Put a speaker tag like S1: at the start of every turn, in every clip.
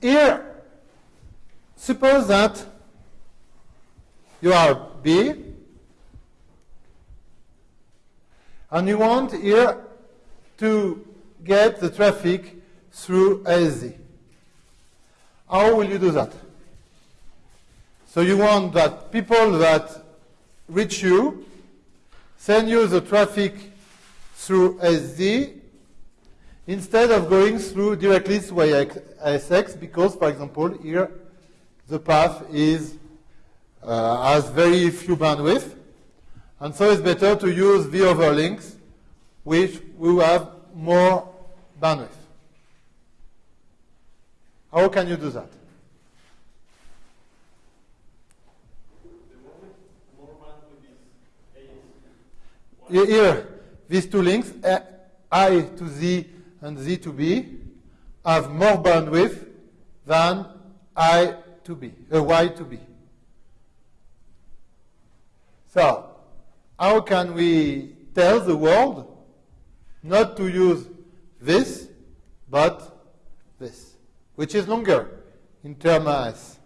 S1: here, suppose that you are B, and you want here to get the traffic through ASZ. How will you do that? So you want that people that reach you send you the traffic through ASZ instead of going through directly through ASX because, for example, here the path is uh, has very few bandwidth. And so it's better to use the over links, which will have more bandwidth. How can you do that? Here, these two links, I to Z and Z to B, have more bandwidth than I to B, uh, Y to B. So, how can we tell the world not to use this, but this, which is longer in term as?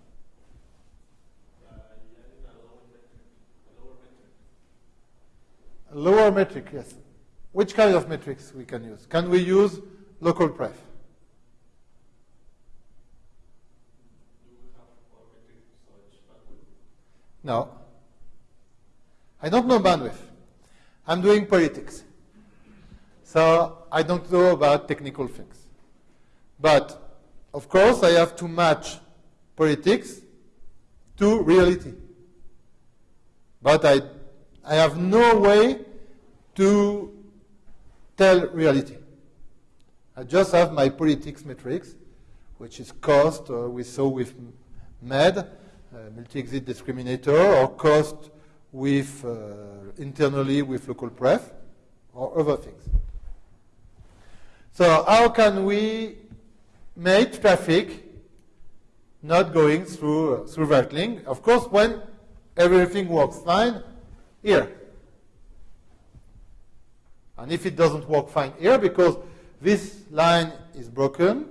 S1: Lower metric, yes. Which kind of metrics we can use? Can we use local pref? No. I don't know bandwidth. I'm doing politics. So I don't know about technical things. But of course, I have to match politics to reality. But I, I have no way to tell reality. I just have my politics metrics, which is cost, uh, we saw with MED, uh, multi-exit discriminator, or cost with uh, internally with local pref or other things. So how can we make traffic not going through uh, through that link? Of course, when everything works fine here. And if it doesn't work fine here, because this line is broken,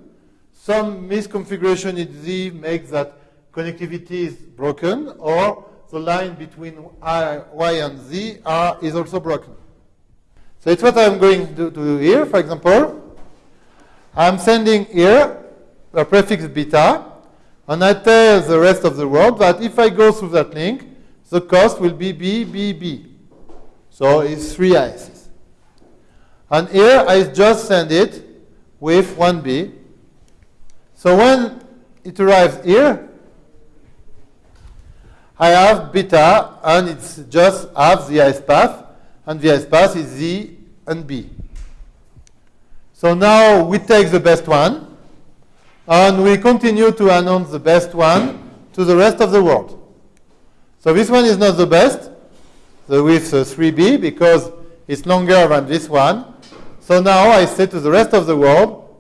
S1: some misconfiguration in Z makes that connectivity is broken, or the line between I, Y and Z are, is also broken. So it's what I'm going to do here, for example. I'm sending here a prefix beta, and I tell the rest of the world that if I go through that link, the cost will be B, B, B. So it's three ISs. And here I just send it with 1B. So when it arrives here, I have beta, and it's just half the IS path, and the IS path is Z and B. So now we take the best one, and we continue to announce the best one to the rest of the world. So this one is not the best, the width uh, 3B, because it's longer than this one. So now I say to the rest of the world,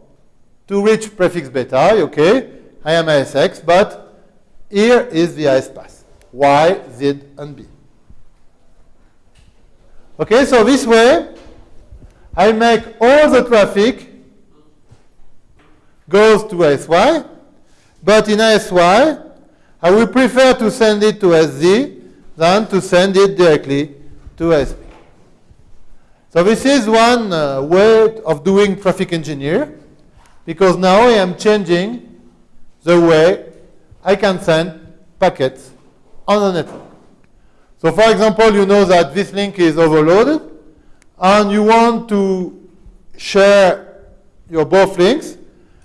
S1: to reach prefix beta, okay, I am ISX, but here is the IS path. Y, Z, and B. Okay, so this way, I make all the traffic goes to SY, but in SY, I will prefer to send it to SZ than to send it directly to SP. So this is one uh, way of doing traffic engineer, because now I am changing the way I can send packets on the network. So for example, you know that this link is overloaded, and you want to share your both links.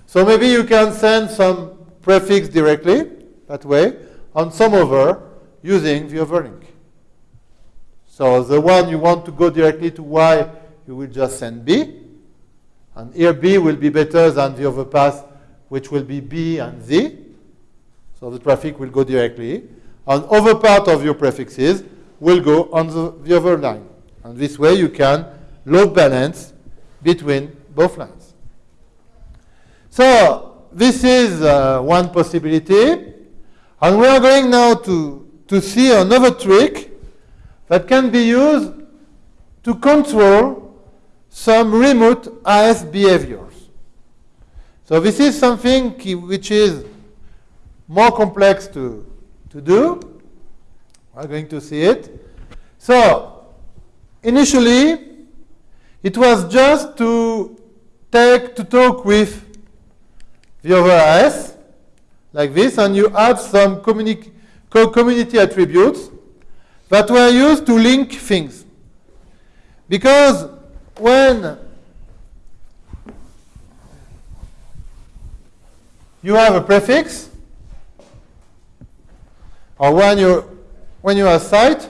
S1: So maybe you can send some prefix directly, that way, on some over using the overlink. So the one you want to go directly to Y, you will just send B. And here B will be better than the other path, which will be B and Z. So the traffic will go directly and other part of your prefixes will go on the, the other line. And this way you can load balance between both lines. So this is uh, one possibility. And we are going now to, to see another trick that can be used to control some remote AS behaviors. So this is something which is more complex to, to do. We're going to see it. So initially, it was just to take to talk with the other AS like this, and you add some communi co community attributes that were used to link things. Because when you have a prefix, or when you when you have site,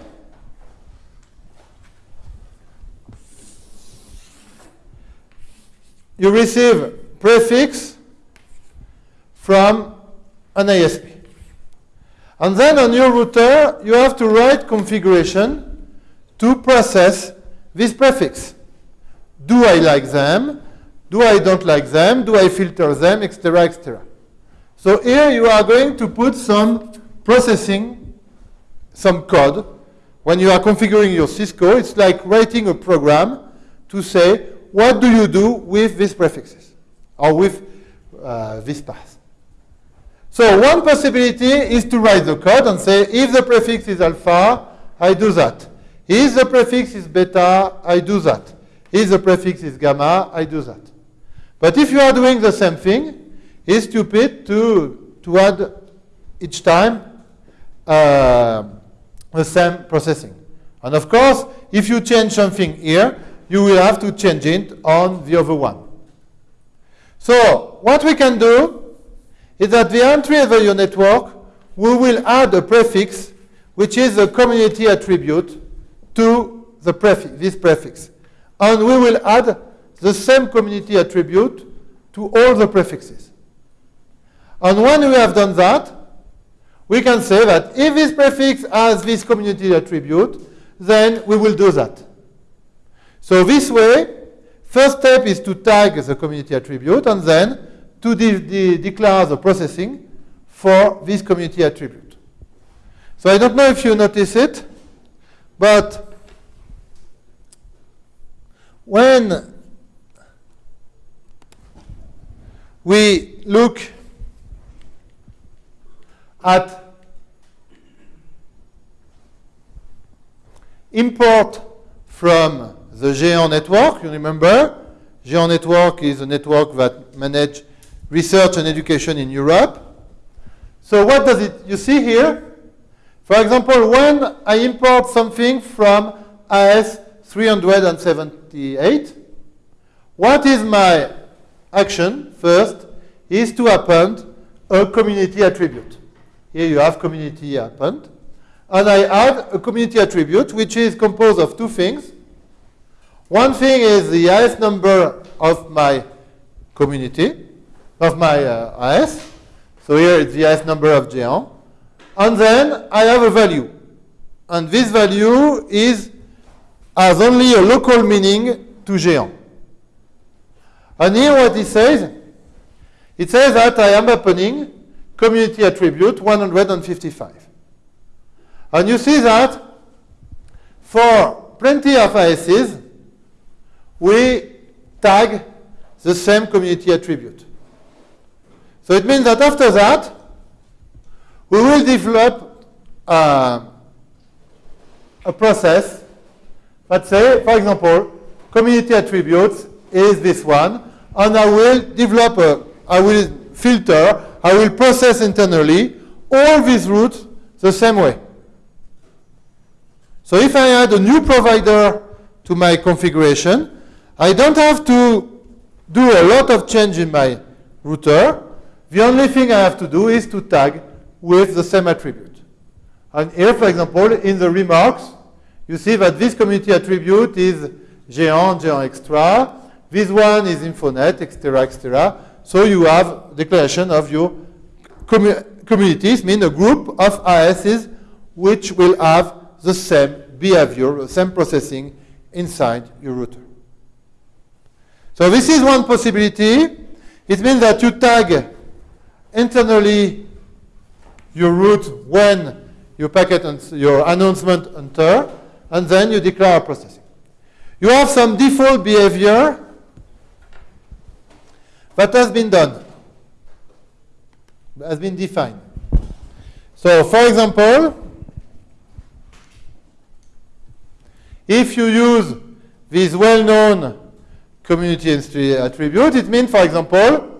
S1: you receive prefix from an ISP. And then on your router, you have to write configuration to process this prefix. Do I like them? Do I don't like them? Do I filter them? Etc. etc. So here you are going to put some processing, some code. When you are configuring your Cisco, it's like writing a program to say, what do you do with these prefixes or with uh, this path? So one possibility is to write the code and say, if the prefix is alpha, I do that. If the prefix is beta, I do that. If the prefix is gamma, I do that. But if you are doing the same thing, it's stupid to, to add each time uh, the same processing. And of course, if you change something here, you will have to change it on the other one. So what we can do is that the entry of your network, we will add a prefix, which is a community attribute to the this prefix. And we will add the same community attribute to all the prefixes. And when we have done that, we can say that if this prefix has this community attribute, then we will do that. So this way, first step is to tag the community attribute, and then to de de declare the processing for this community attribute. So I don't know if you notice it, but when we look at import from the Géant network, you remember, Géant network is a network that manages research and education in Europe. So what does it, you see here? For example, when I import something from AS 378, what is my action first is to append a community attribute. Here you have community append. And I add a community attribute which is composed of two things. One thing is the AS number of my community, of my uh, AS. So here it's the AS number of Géant. And then I have a value. And this value is has only a local meaning to Géant. And here what it says, it says that I am opening community attribute 155. And you see that for plenty of ASs, we tag the same community attribute. So it means that after that, we will develop uh, a process that say, for example, community attributes is this one, and I will develop a, I will filter, I will process internally all these routes the same way. So if I add a new provider to my configuration, I don't have to do a lot of change in my router. The only thing I have to do is to tag with the same attribute. And here, for example, in the remarks, you see that this community attribute is Géant, Géant Extra. This one is Infonet, etc., etc. So you have declaration of your commu communities, mean a group of ASs which will have the same behavior, the same processing inside your router. So this is one possibility. It means that you tag internally you route when your packet and your announcement enter, and then you declare processing. You have some default behavior that has been done. has been defined. So, for example, if you use this well-known community attribute, it means, for example,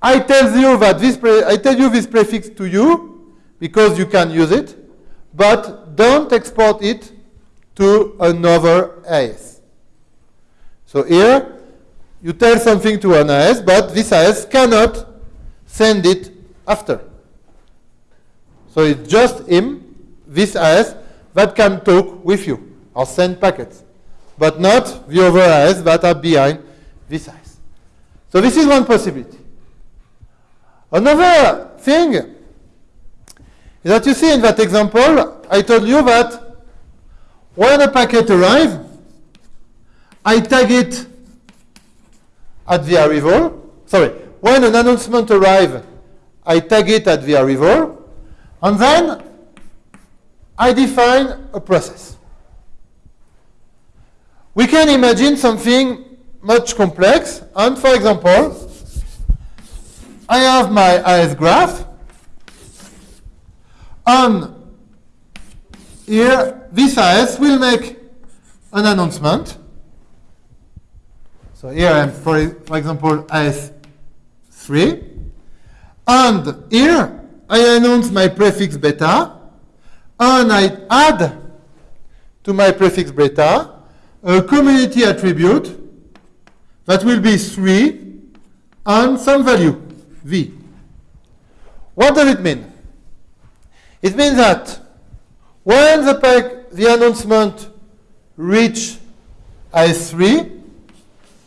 S1: I tell you that this I tell you this prefix to you because you can use it, but don't export it to another AS. So here, you tell something to an AS, but this AS cannot send it after. So it's just him, this AS, that can talk with you or send packets, but not the other AS that are behind this AS. So this is one possibility. Another thing is that you see in that example, I told you that when a packet arrives, I tag it at the arrival. Sorry, when an announcement arrives, I tag it at the arrival, and then I define a process. We can imagine something much complex, and for example, I have my AS graph, and here this AS will make an announcement. So here I'm, for, for example, AS 3. And here I announce my prefix beta, and I add to my prefix beta a community attribute that will be 3 and some value, v. What does it mean? It means that when the, the announcement reach I3,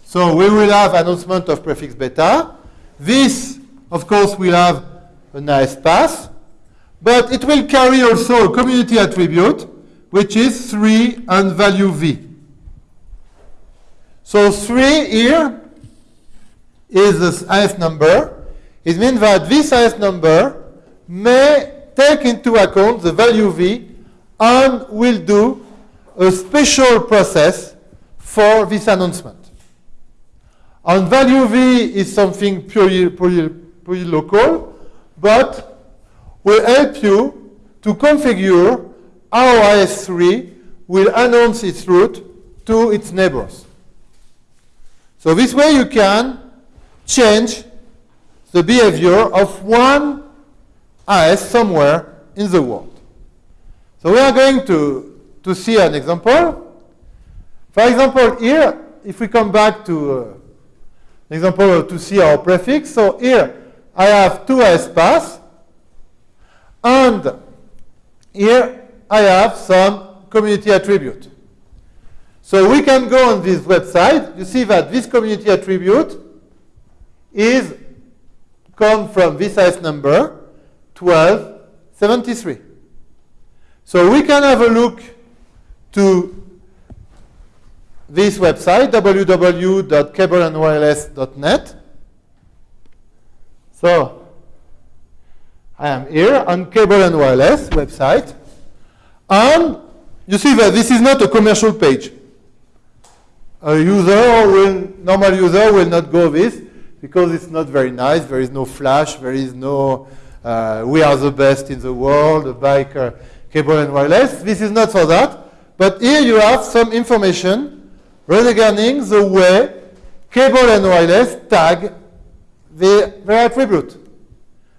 S1: so we will have announcement of prefix beta, this of course, will have a nice path, but it will carry also a community attribute, which is 3 and value v. So 3 here is this AS number. It means that this AS number may take into account the value v and will do a special process for this announcement. And value v is something purely, purely pretty local, but will help you to configure how AS3 will announce its route to its neighbors. So this way you can change the behavior of one AS somewhere in the world. So we are going to, to see an example. For example, here, if we come back to uh, example to see our prefix, so here I have two AS paths, and here I have some community attribute. So we can go on this website. You see that this community attribute is come from this AS number 1273. So we can have a look to this website, www.cableandwireless.net. So I am here on Cable and Wireless website. And you see that this is not a commercial page. A user will, normal user will not go this because it's not very nice. There is no flash. There is no, uh, we are the best in the world, bike, uh, cable and wireless. This is not for that. But here you have some information regarding the way cable and wireless tag the, attribute.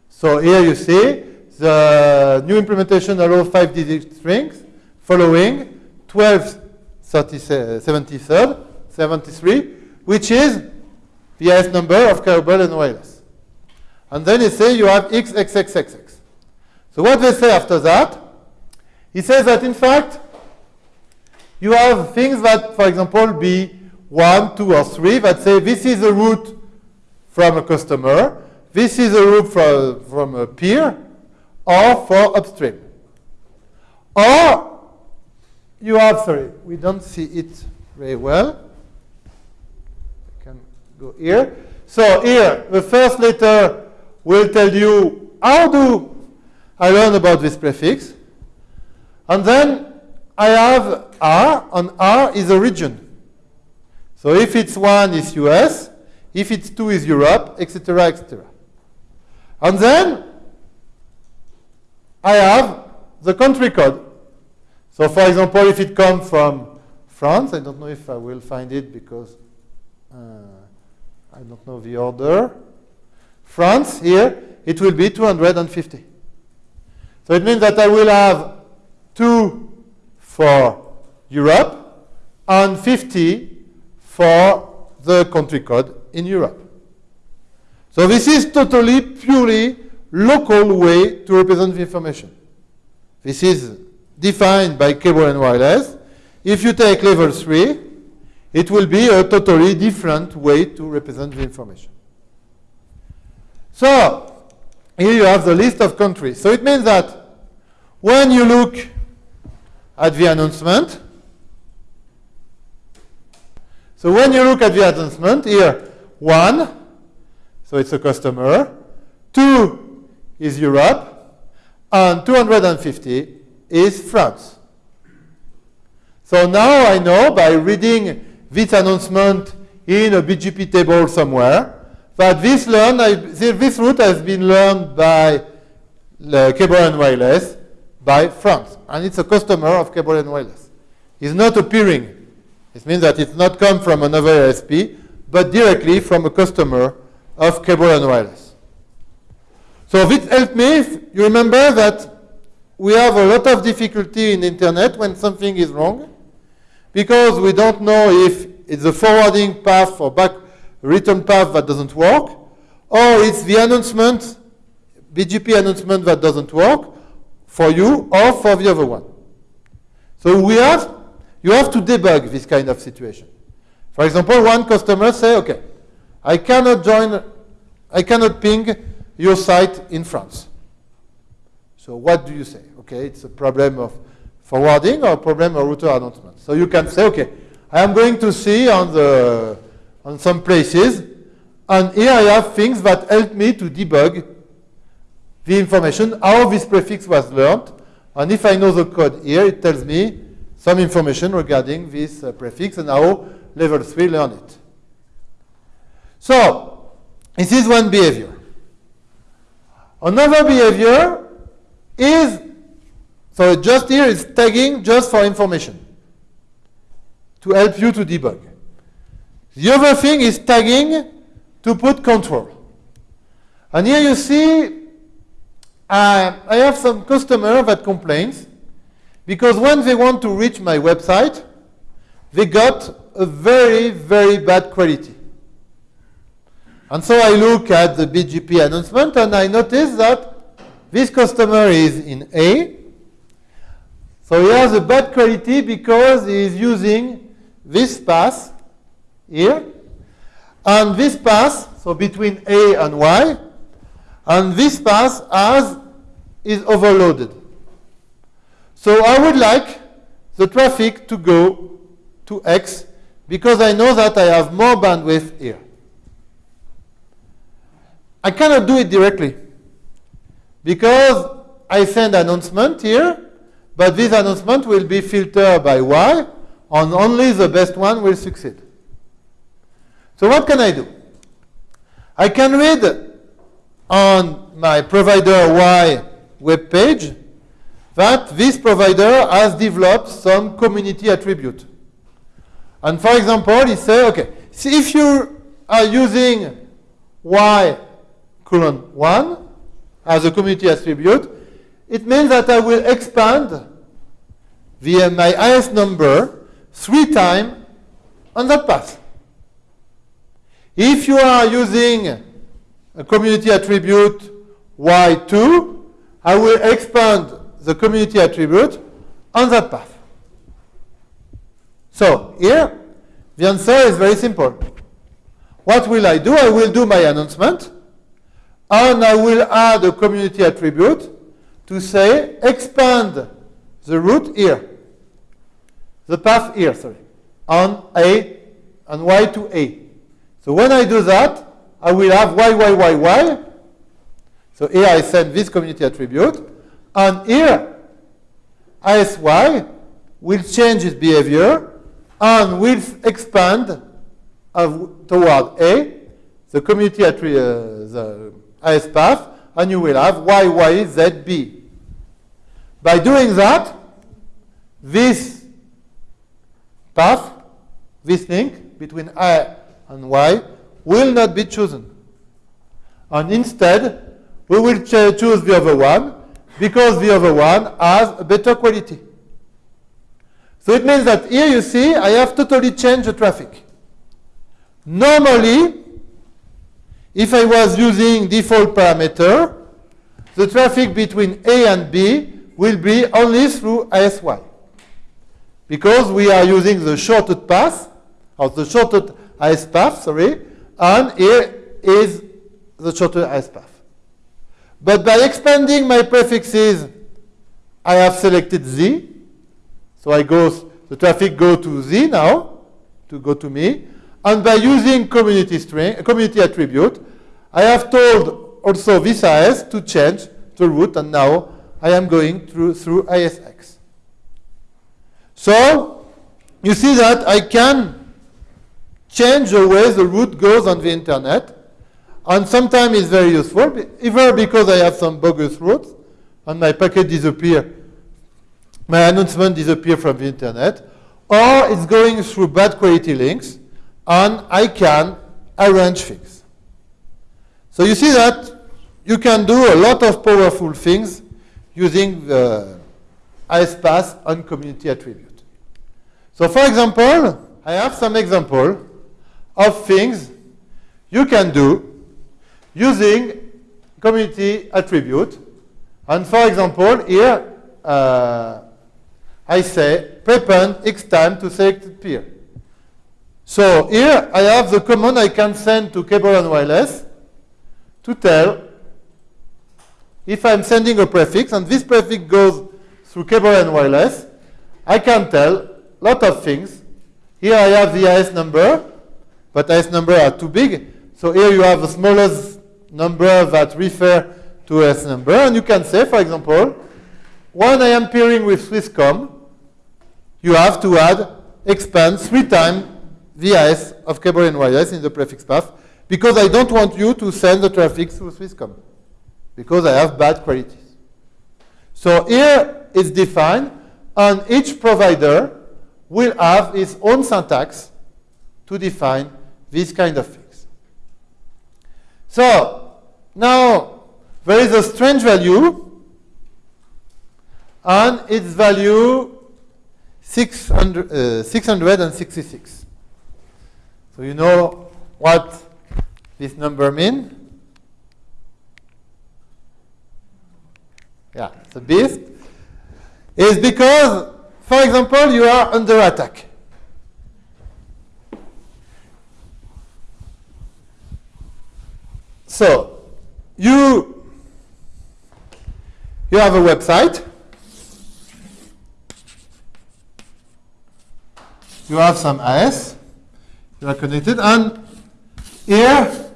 S1: So here you see the new implementation allows five digit strings following 12 73, which is the AS number of cable and wireless. And then it says you have XXXXX. So what they say after that, he says that in fact, you have things that, for example, be 1, 2, or 3 that say this is a route from a customer. This is a route from, from a peer or for upstream. Or you have, sorry, we don't see it very well. Go here. So here, the first letter will tell you how do I learn about this prefix. And then I have R, and R is a region. So if it's 1, it's US. If it's 2 is Europe, etc., etc. And then I have the country code. So for example, if it comes from France, I don't know if I will find it because uh, I don't know the order. France, here, it will be 250. So it means that I will have 2 for Europe and 50 for the country code in Europe. So this is totally, purely local way to represent the information. This is defined by cable and wireless. If you take level 3, it will be a totally different way to represent the information. So, here you have the list of countries. So it means that when you look at the announcement, so when you look at the announcement, here, one, so it's a customer, two is Europe, and 250 is France. So now I know by reading this announcement in a BGP table somewhere that this, learn, this route has been learned by uh, Cable and Wireless by France. And it's a customer of Cable and Wireless. It's not appearing. It means that it's not come from another ISP, but directly from a customer of Cable and Wireless. So this helped me. You remember that we have a lot of difficulty in internet when something is wrong because we don't know if it's the forwarding path or back return path that doesn't work or it's the announcement, BGP announcement that doesn't work for you or for the other one. So we have, you have to debug this kind of situation. For example, one customer say, okay, I cannot join, I cannot ping your site in France. So what do you say? Okay, it's a problem of forwarding or problem of router announcement. So you can say, okay, I am going to see on the on some places, and here I have things that help me to debug the information, how this prefix was learned, and if I know the code here, it tells me some information regarding this uh, prefix and how level 3 learn it. So, this is one behavior. Another behavior is, so just here is tagging just for information to help you to debug. The other thing is tagging to put control. And here you see, uh, I have some customer that complains because when they want to reach my website, they got a very, very bad quality. And so I look at the BGP announcement and I notice that this customer is in A. So he has a bad quality because he is using this path here. And this path, so between A and Y, and this path as is overloaded. So I would like the traffic to go to X because I know that I have more bandwidth here. I cannot do it directly because I send announcement here, but this announcement will be filtered by Y, and only the best one will succeed. So what can I do? I can read on my provider Y web page that this provider has developed some community attribute. And for example, he say, okay, see if you are using Y colon 1 as a community attribute, it means that I will expand via my IS number three times on that path. If you are using a community attribute y2, I will expand the community attribute on that path. So here, the answer is very simple. What will I do? I will do my announcement, and I will add a community attribute to say expand the root here, the path here, sorry, on A and Y to A. So when I do that, I will have y, y, y, y. So here I send this community attribute. And here, ISY will change its behavior and will expand uh, toward A, the community attribute, uh, the IS path, and you will have y, y, z, b. By doing that, this path, this link between I and Y, will not be chosen. And instead, we will choose the other one because the other one has a better quality. So it means that here you see I have totally changed the traffic. Normally, if I was using default parameter, the traffic between A and B will be only through ISY. Because we are using the shorted path, or the shorted IS path, sorry, and here is the shorted IS path. But by expanding my prefixes, I have selected Z. So I go, the traffic go to Z now, to go to me. And by using community string, community attribute, I have told also this IS to change the route, and now I am going through, through ISX. So you see that I can change the way the route goes on the internet, and sometimes it's very useful, either because I have some bogus routes, and my packet disappear, my announcement disappear from the internet, or it's going through bad quality links, and I can arrange things. So you see that you can do a lot of powerful things using the ISPath and community attribute. So for example, I have some example of things you can do using community attribute. And for example, here uh, I say prepend x time to selected peer. So here I have the command I can send to cable and wireless to tell if I'm sending a prefix and this prefix goes through cable and wireless, I can tell a lot of things. Here I have the IS number, but IS number are too big. So here you have the smallest number that refer to IS number. And you can say, for example, when I am pairing with Swisscom, you have to add, expand three times the IS of cable and wireless in the prefix path because I don't want you to send the traffic through Swisscom because I have bad qualities. So here it's defined, and each provider will have its own syntax to define these kind of things. So now there is a strange value, and its value 600, uh, 666. So you know what this number means? Yeah, the beast, is because, for example, you are under attack. So, you, you have a website. You have some IS. You are connected. And here,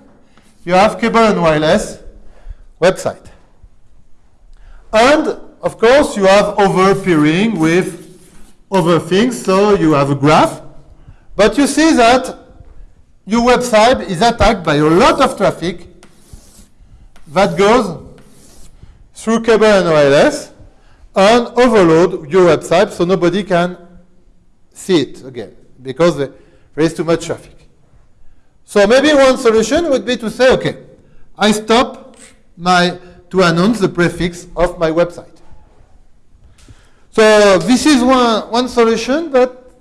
S1: you have cable and wireless website. And of course, you have over peering with other things, so you have a graph. But you see that your website is attacked by a lot of traffic that goes through cable and wireless and overload your website so nobody can see it again because there is too much traffic. So maybe one solution would be to say, okay, I stop my to announce the prefix of my website. So this is one, one solution, but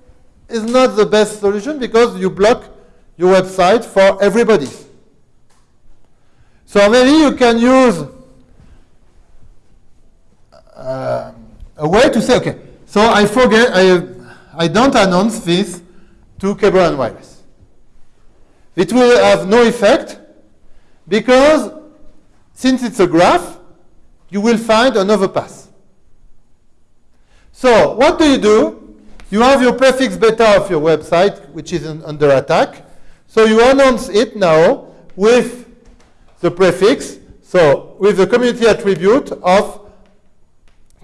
S1: is not the best solution because you block your website for everybody. So maybe you can use uh, a way to say, okay, so I forget, I, I don't announce this to cable and wireless. It will have no effect because since it's a graph, you will find another path. So what do you do? You have your prefix beta of your website, which is under attack. So you announce it now with the prefix, so with the community attribute of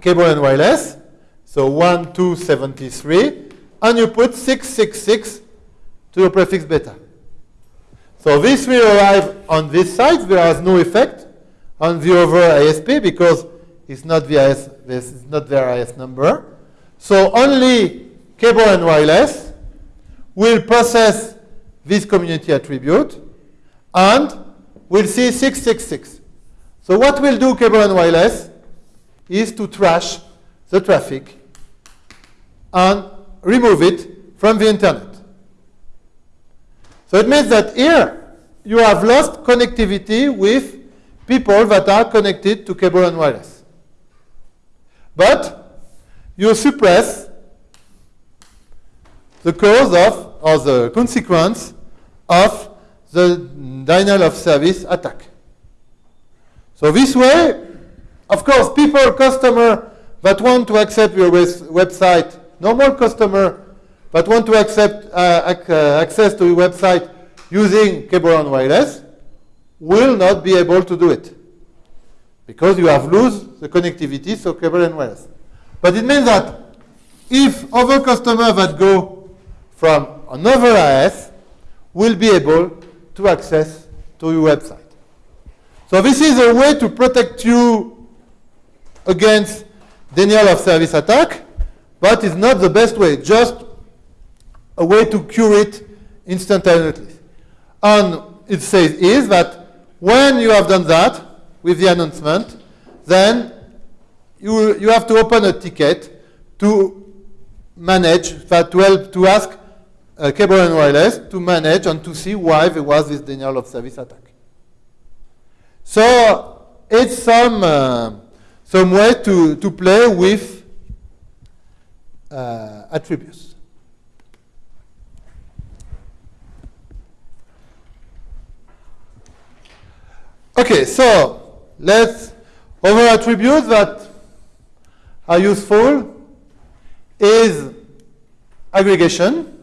S1: cable and wireless, so 1273, and you put 666 to your prefix beta. So this will arrive on this side, there is no effect on the over ISP because it's not VIS, this is not their IS number. So only cable and wireless will process this community attribute and will see 666. So what we'll do, cable and wireless, is to trash the traffic and remove it from the internet. So it means that here you have lost connectivity with people that are connected to cable and wireless. But you suppress the cause of, or the consequence of the denial of service attack. So this way, of course, people, customer that want to accept your website, normal customer that want to accept uh, ac uh, access to your website using cable and wireless will not be able to do it because you have lose the connectivity, so cable and wireless. But it means that if other customers that go from another IS will be able to access to your website. So this is a way to protect you against denial of service attack, but it's not the best way, just a way to cure it instantaneously. And it says is that when you have done that with the announcement, then you, you have to open a ticket to manage, that to help, to ask uh, cable and wireless to manage and to see why there was this denial of service attack. So it's some, uh, some way to, to play with uh, attributes. Okay, so let's other attributes that are useful is aggregation.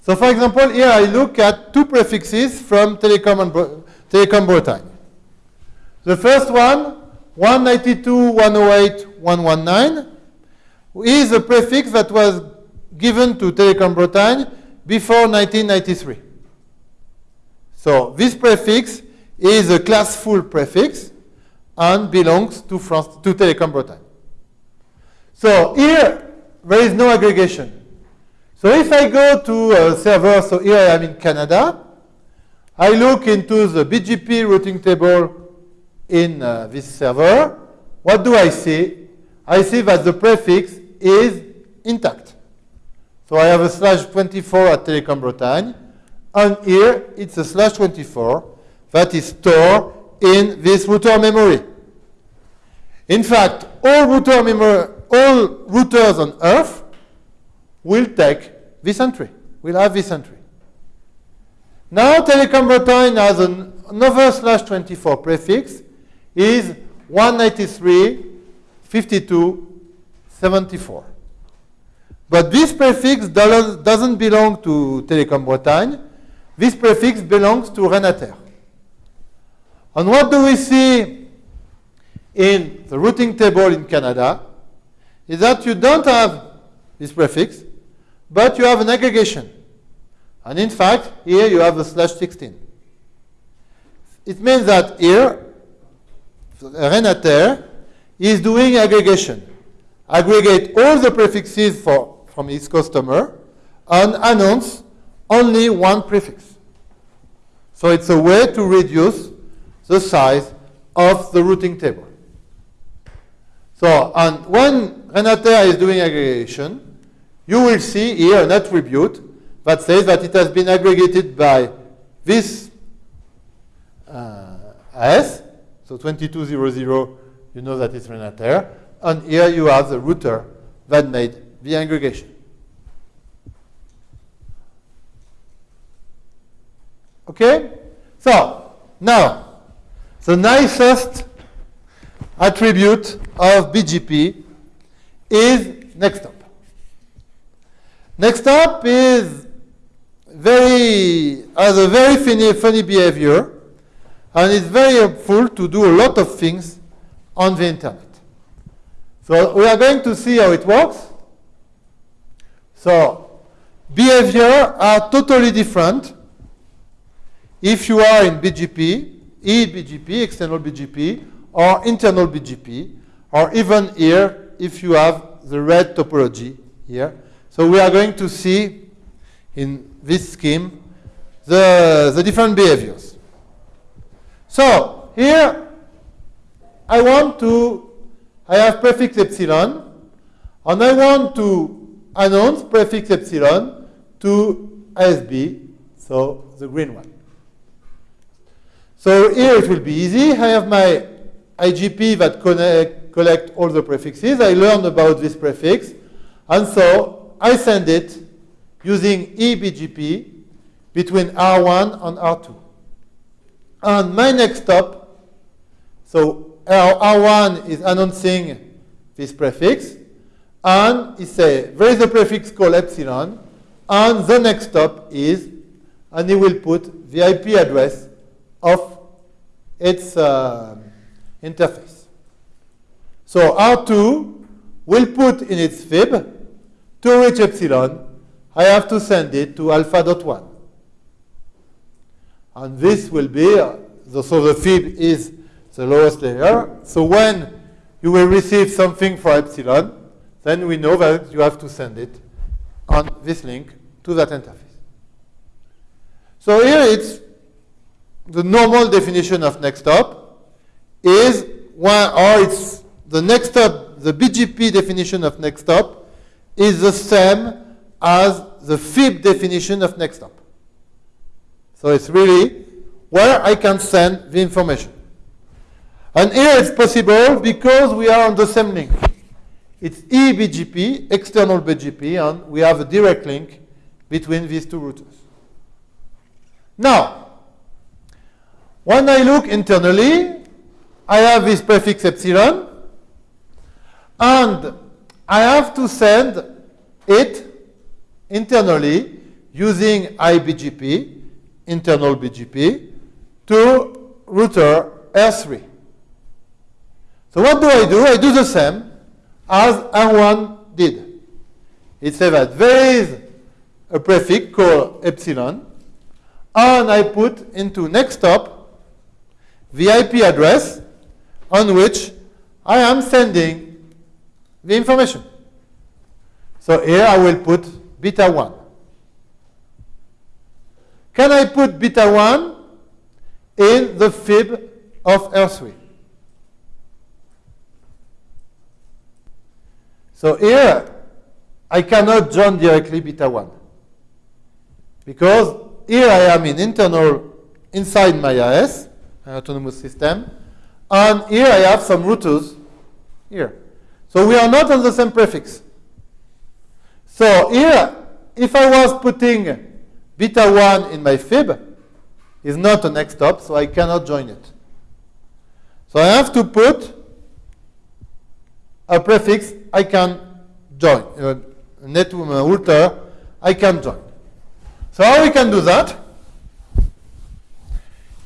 S1: So for example, here I look at two prefixes from Telecom, and Telecom Bretagne. The first one, 192.108.119, is a prefix that was given to Telecom Bretagne before 1993. So this prefix is a classful prefix and belongs to, France, to Telecom Bretagne. So here, there is no aggregation. So if I go to a server, so here I am in Canada, I look into the BGP routing table in uh, this server. What do I see? I see that the prefix is intact. So I have a slash 24 at Telecom Bretagne, and here it's a slash 24 that is stored in this router memory. In fact, all router memory, all routers on Earth will take this entry, will have this entry. Now Telecom Bretagne has an, another slash 24 prefix is 193.52.74. But this prefix doesn't belong to Telecom Bretagne. This prefix belongs to Renater. And what do we see in the routing table in Canada? is that you don't have this prefix, but you have an aggregation. And in fact, here you have the slash 16. It means that here, Renater is doing aggregation. Aggregate all the prefixes for, from his customer and announce only one prefix. So it's a way to reduce the size of the routing table. So, and when Renater is doing aggregation, you will see here an attribute that says that it has been aggregated by this uh, AS, so 2200, you know that it's Renater, and here you have the router that made the aggregation. Okay? So, now, the nicest attribute of BGP is NextHop. Next up is very has a very funny, funny behavior and it's very helpful to do a lot of things on the internet. So we are going to see how it works. So behavior are totally different if you are in BGP, eBGP, external BGP, or internal BGP, or even here if you have the red topology here. So we are going to see in this scheme the, the different behaviors. So here I want to, I have prefix epsilon, and I want to announce prefix epsilon to ASB, so the green one. So here it will be easy. I have my IGP that connect, uh, collect all the prefixes. I learn about this prefix. And so I send it using eBGP between R1 and R2. And my next hop, so R1 is announcing this prefix, and it says there is a prefix called epsilon, and the next hop is, and he will put the IP address of its uh, interface. So R2 will put in its fib to reach epsilon, I have to send it to alpha dot 1. And this will be, uh, the, so the fib is the lowest layer. So when you will receive something for epsilon, then we know that you have to send it on this link to that interface. So here it's the normal definition of next hop is one, or it's the next hop, the BGP definition of next hop is the same as the FIB definition of next hop. So it's really where I can send the information. And here it's possible because we are on the same link. It's eBGP, external BGP, and we have a direct link between these two routers. Now, when I look internally, I have this prefix epsilon, and I have to send it internally using iBGP, internal BGP, to router R3. So what do I do? I do the same as R1 did. It says that there is a prefix called epsilon, and I put into next hop the IP address on which I am sending the information. So here I will put beta 1. Can I put beta 1 in the fib of R3? So here I cannot join directly beta 1 because here I am in internal inside my AS autonomous system. And here I have some routers here. So we are not on the same prefix. So here, if I was putting beta 1 in my fib, is not a next hop, so I cannot join it. So I have to put a prefix I can join, a net router I can join. So how we can do that?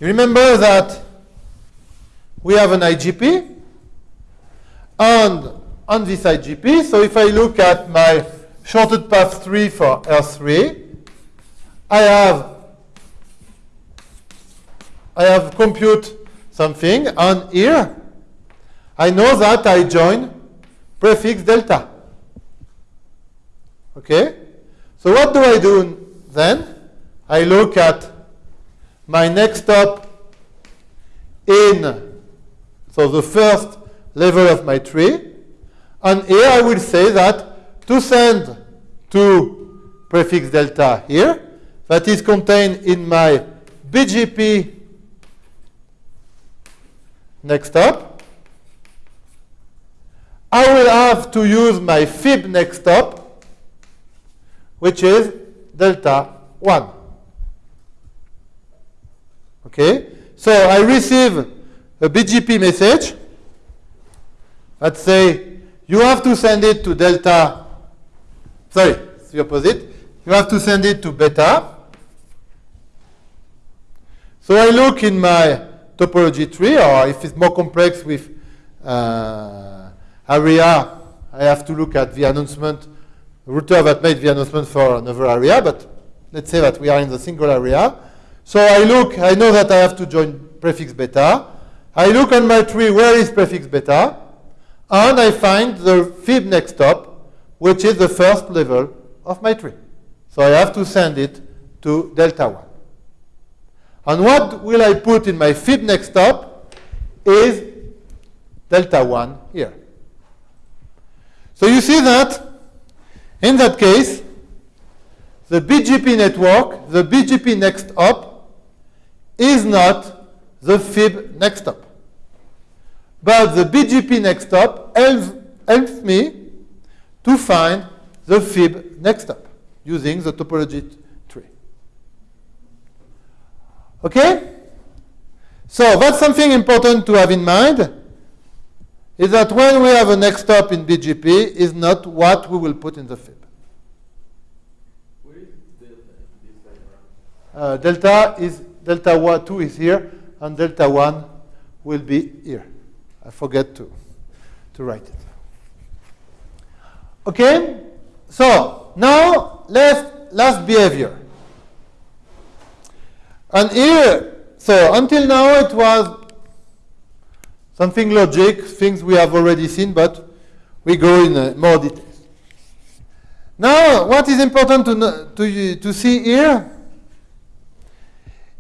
S1: You remember that we have an IGP, and on this IGP, so if I look at my shortest path tree for R3, I have I have compute something, and here I know that I join prefix delta. Okay? So what do I do then? I look at my next hop in, so the first level of my tree. And here I will say that to send to prefix delta here, that is contained in my BGP next hop, I will have to use my fib next hop, which is delta 1. Okay? So I receive a BGP message that say you have to send it to delta, sorry, it's the opposite. You have to send it to beta. So I look in my topology tree, or if it's more complex with uh, area, I have to look at the announcement, router that made the announcement for another area, but let's say that we are in the single area. So I look, I know that I have to join prefix beta. I look on my tree, where is prefix beta? and I find the fib next hop, which is the first level of my tree. So I have to send it to delta 1. And what will I put in my fib next hop is delta 1 here. So you see that in that case, the BGP network, the BGP next hop, is not the fib next hop. But the BGP next hop helps, helps me to find the fib next hop using the topology tree. Okay? So that's something important to have in mind, is that when we have a next hop in BGP, is not what we will put in the fib. Uh, delta is delta one, 2 is here, and delta 1 will be here. I forget to, to write it. Okay? So, now, let's, last behavior. And here, so until now it was something logic, things we have already seen, but we go in uh, more details. Now, what is important to, to, to see here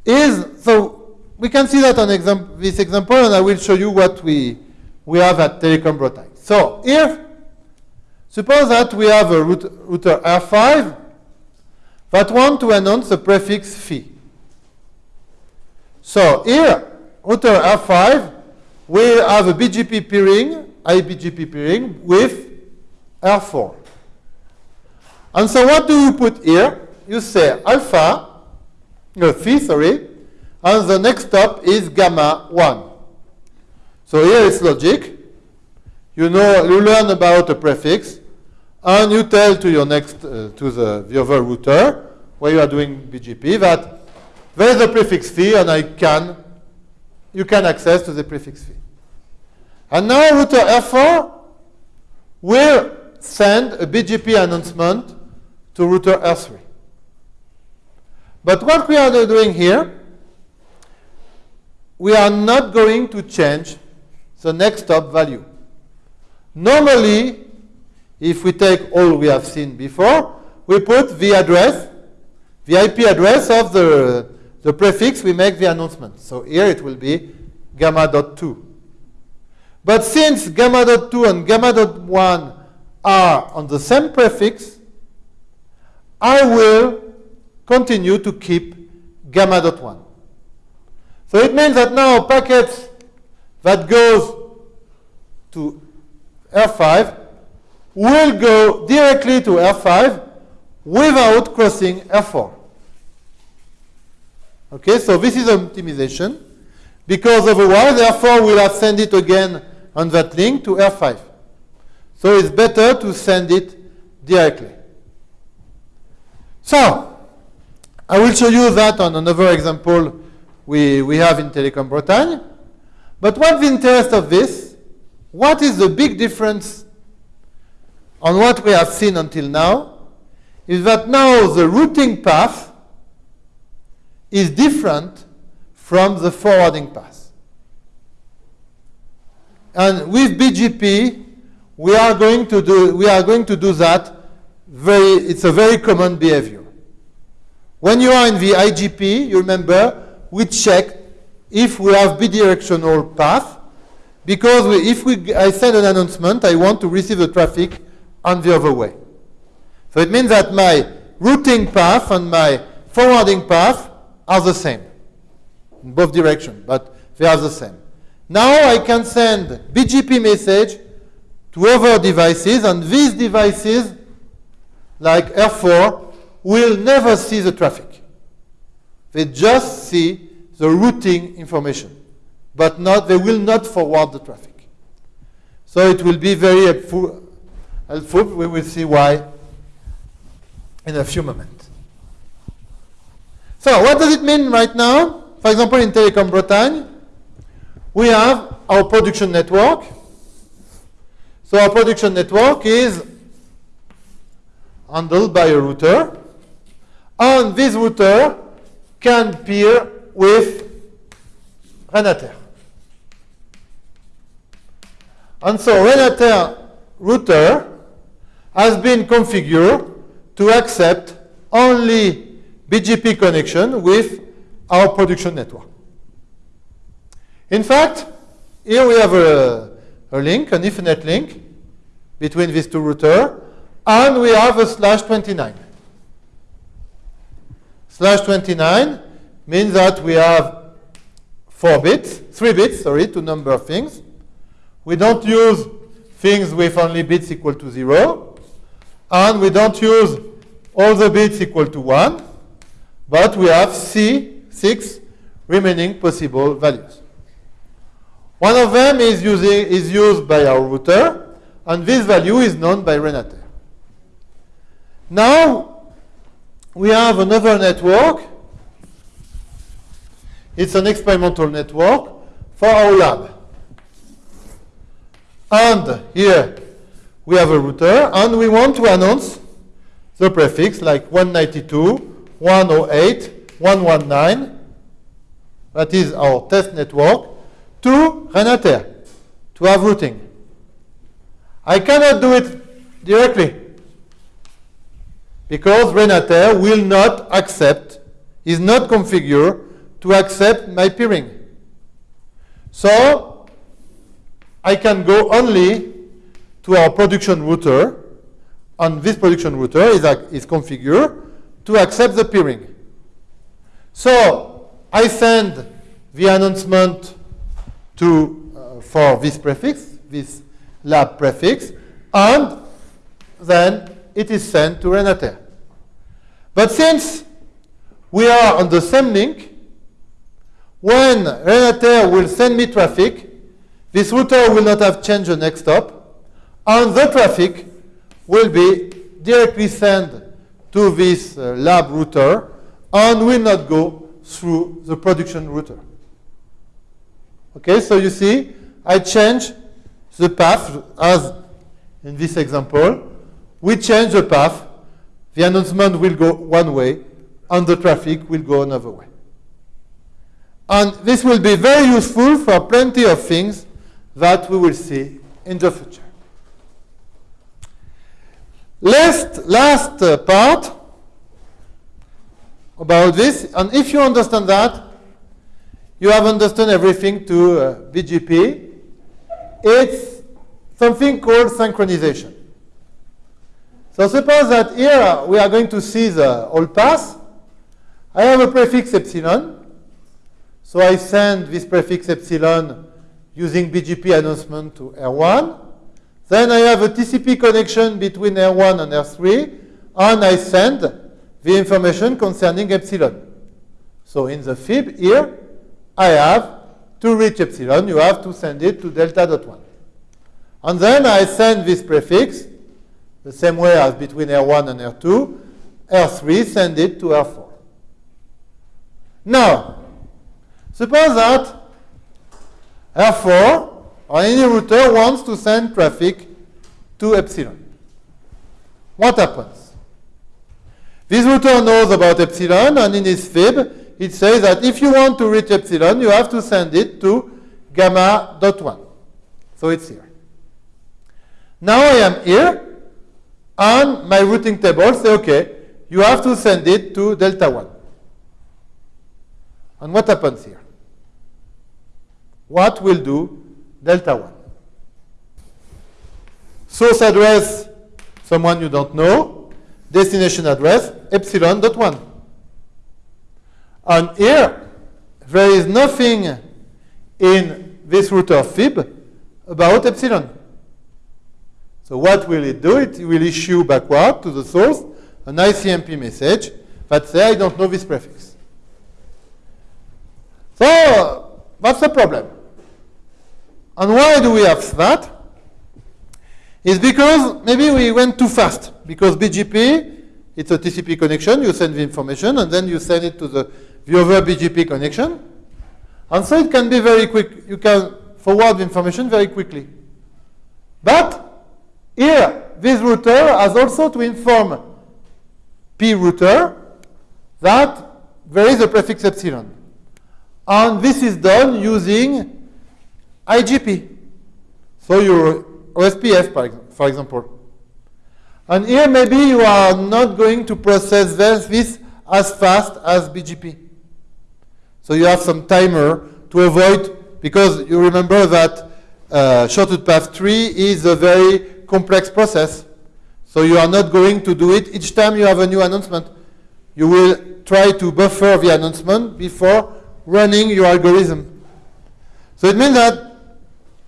S1: is, so we can see that on exam this example, and I will show you what we, we have at Telecom Bretagne. So here, suppose that we have a router R5 that want to announce a prefix phi. So here, router R5 will have a BGP peering, IBGP peering with R4. And so what do you put here? You say alpha no, phi, sorry, and the next hop is gamma 1. So here is logic. You know, you learn about a prefix, and you tell to your next, uh, to the, the other router, where you are doing BGP, that there is a prefix phi, and I can, you can access to the prefix phi. And now router R4 will send a BGP announcement to router R3. But what we are doing here, we are not going to change the next hop value. Normally, if we take all we have seen before, we put the address, the IP address of the, the prefix we make the announcement. So here it will be gamma.2. But since gamma.2 and gamma.1 are on the same prefix, I will continue to keep gamma dot 1. So it means that now packets that goes to R5 will go directly to R5 without crossing R4. Okay, so this is optimization because otherwise R4 will have sent it again on that link to R5. So it's better to send it directly. So, I will show you that on another example we, we have in Telecom Bretagne. But what's the interest of this? What is the big difference on what we have seen until now? Is that now the routing path is different from the forwarding path. And with BGP, we are going to do, we are going to do that very, it's a very common behavior. When you are in the IGP, you remember, we check if we have bidirectional path, because we, if we, I send an announcement, I want to receive the traffic on the other way. So it means that my routing path and my forwarding path are the same in both directions, but they are the same. Now I can send BGP message to other devices, and these devices, like R4, will never see the traffic. They just see the routing information, but not, they will not forward the traffic. So it will be very helpful. helpful. We will see why in a few moments. So what does it mean right now? For example, in Telecom Bretagne, we have our production network. So our production network is handled by a router and this router can peer with Renater. And so Renater router has been configured to accept only BGP connection with our production network. In fact, here we have a, a link, an Ethernet link between these two routers, and we have a slash 29. Slash 29 means that we have four bits, three bits, sorry, to number of things. We don't use things with only bits equal to zero, and we don't use all the bits equal to one, but we have C, six remaining possible values. One of them is, using, is used by our router, and this value is known by Renater. Now, we have another network. It's an experimental network for our lab. And here we have a router, and we want to announce the prefix like 192, 108, 119. That is our test network to Renater to have routing. I cannot do it directly because Renater will not accept, is not configured to accept my peering. So I can go only to our production router, and this production router is, is configured to accept the peering. So I send the announcement to, uh, for this prefix, this lab prefix, and then it is sent to Renater. But since we are on the same link, when Renater will send me traffic, this router will not have changed the next hop, and the traffic will be directly sent to this uh, lab router and will not go through the production router. Okay, so you see, I change the path as in this example. We change the path. The announcement will go one way and the traffic will go another way. And this will be very useful for plenty of things that we will see in the future. Last, last uh, part about this, and if you understand that, you have understood everything to uh, BGP. It's something called synchronization. So suppose that here we are going to see the all path. I have a prefix epsilon. So I send this prefix epsilon using BGP announcement to R1. Then I have a TCP connection between R1 and R3, and I send the information concerning epsilon. So in the fib here, I have to reach epsilon, you have to send it to delta dot 1. And then I send this prefix, the same way as between R1 and R2, R3 send it to R4. Now, suppose that R4 or any router wants to send traffic to epsilon. What happens? This router knows about epsilon and in his fib it says that if you want to reach epsilon, you have to send it to gamma dot 1. So it's here. Now I am here, and my routing table say, okay, you have to send it to delta 1. And what happens here? What will do delta 1? Source address, someone you don't know. Destination address, epsilon dot 1. And here, there is nothing in this router fib about epsilon. So what will it do? It will issue backward to the source an ICMP message that says, I don't know this prefix. So what's the problem? And why do we have that? It's because maybe we went too fast. Because BGP, it's a TCP connection, you send the information, and then you send it to the the other BGP connection. And so it can be very quick. You can forward the information very quickly. But here, this router has also to inform P router that there is a prefix epsilon. And this is done using IGP. So your OSPF, for example. And here maybe you are not going to process this as fast as BGP. So you have some timer to avoid, because you remember that uh, shortest path tree is a very complex process. So you are not going to do it each time you have a new announcement. You will try to buffer the announcement before running your algorithm. So it means that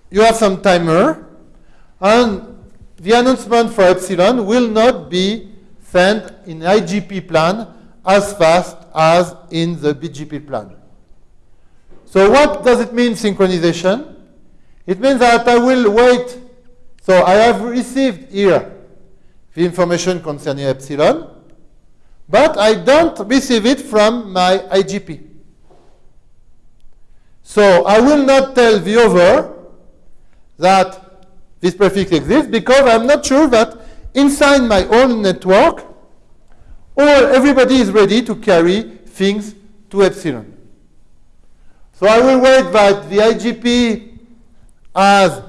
S1: you have some timer, and the announcement for epsilon will not be sent in IGP plan as fast as in the BGP plan. So what does it mean, synchronization? It means that I will wait. So I have received here the information concerning epsilon, but I don't receive it from my IGP. So I will not tell the other that this prefix exists because I'm not sure that inside my own network, or everybody is ready to carry things to epsilon. So I will wait that the IGP has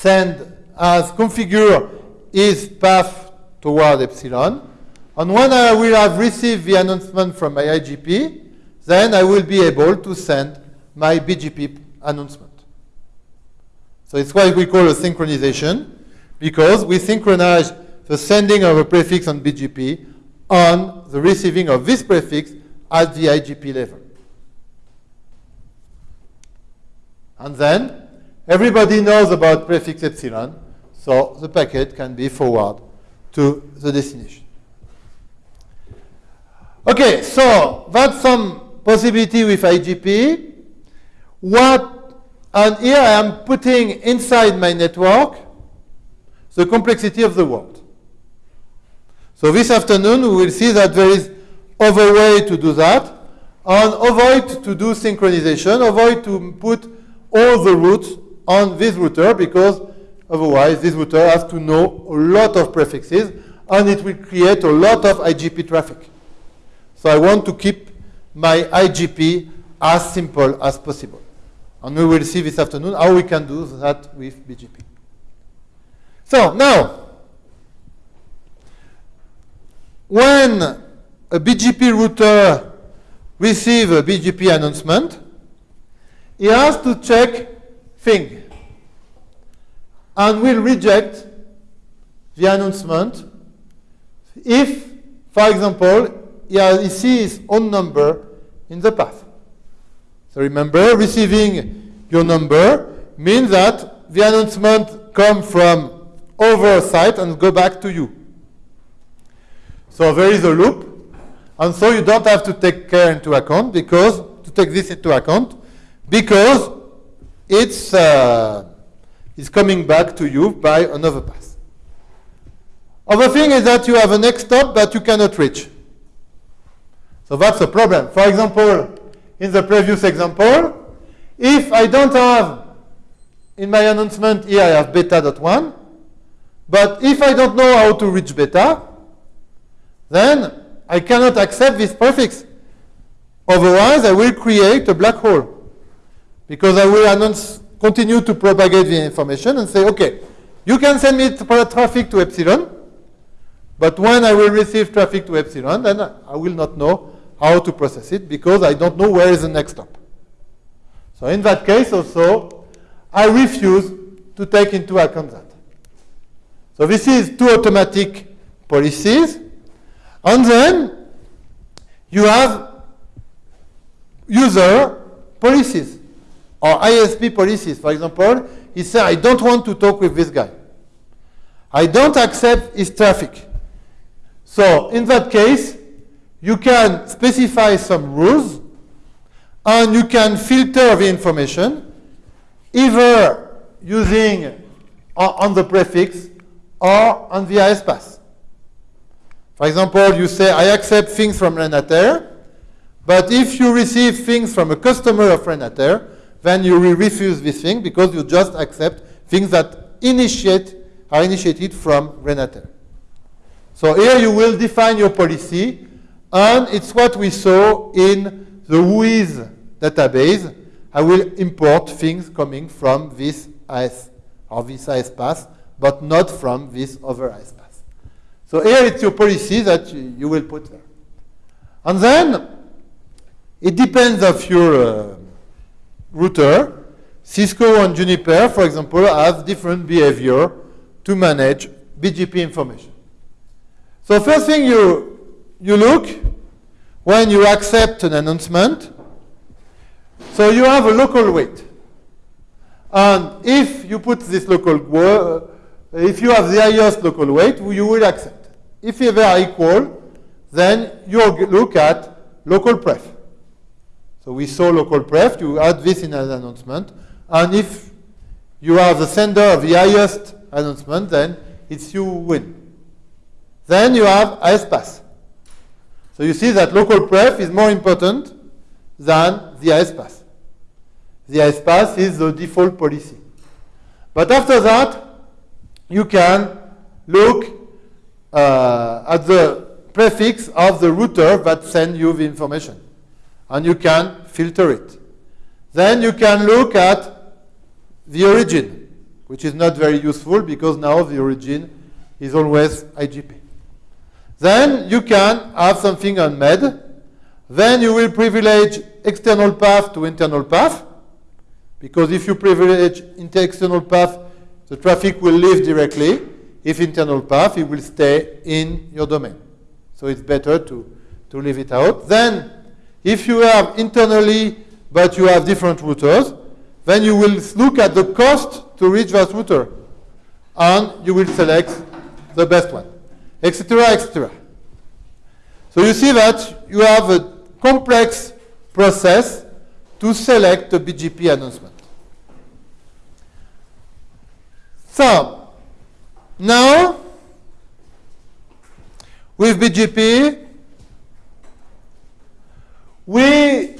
S1: send, as configure is path toward epsilon. And when I will have received the announcement from my IGP, then I will be able to send my BGP announcement. So it's what we call a synchronization, because we synchronize the sending of a prefix on BGP on the receiving of this prefix at the IGP level. And then everybody knows about prefix epsilon, so the packet can be forwarded to the destination. Okay, so that's some possibility with IGP. What and here I am putting inside my network the complexity of the world. So this afternoon we will see that there is other way to do that and avoid to do synchronization, avoid to put all the routes on this router because otherwise this router has to know a lot of prefixes and it will create a lot of IGP traffic. So I want to keep my IGP as simple as possible. And we will see this afternoon how we can do that with BGP. So now, when a BGP router receives a BGP announcement, he has to check thing and will reject the announcement if, for example, he, sees his own number in the path. So remember, receiving your number means that the announcement come from over site and go back to you. So there is a loop, and so you don't have to take care into account because to take this into account because it's uh, it's coming back to you by another path. Other thing is that you have a next hop that you cannot reach. So that's a problem. For example, in the previous example, if I don't have in my announcement here I have beta.1, but if I don't know how to reach beta, then I cannot accept this prefix. Otherwise, I will create a black hole. Because I will announce, continue to propagate the information and say, okay, you can send me traffic to epsilon, but when I will receive traffic to epsilon, then I will not know how to process it because I don't know where is the next hop. So in that case also, I refuse to take into account that. So this is two automatic policies. And then you have user policies or ISP policies. For example, he said, I don't want to talk with this guy. I don't accept his traffic. So in that case, you can specify some rules and you can filter the information either using uh, on the prefix or on the IS. For example, you say, I accept things from Renater, but if you receive things from a customer of Renater, then you will refuse this thing because you just accept things that initiate are initiated from Renater. So here you will define your policy and it's what we saw in the WHOIS database. I will import things coming from this IS or this ISPath, but not from this other ISPath. So here it's your policy that you, you will put there. And then it depends of your uh, router. Cisco and Juniper, for example, have different behavior to manage BGP information. So first thing you, you look when you accept an announcement, so you have a local weight. And if you put this local, uh, if you have the highest local weight, you will accept. If they are equal, then you look at local pref. So we saw local pref, you add this in an announcement, and if you are the sender of the highest announcement, then it's you win. Then you have ISPath. So you see that local pref is more important than the ISPath. The ISPath is the default policy. But after that, you can look uh, at the prefix of the router that sends you the information. And you can filter it. Then you can look at the origin, which is not very useful because now the origin is always IGP. Then you can have something on MED. Then you will privilege external path to internal path. Because if you privilege external path, the traffic will leave directly. If internal path, it will stay in your domain. So it's better to, to leave it out. Then, if you have internally, but you have different routers, then you will look at the cost to reach that router. And you will select the best one, etc., etc. So you see that you have a complex process to select the BGP announcement. So, now, with BGP, we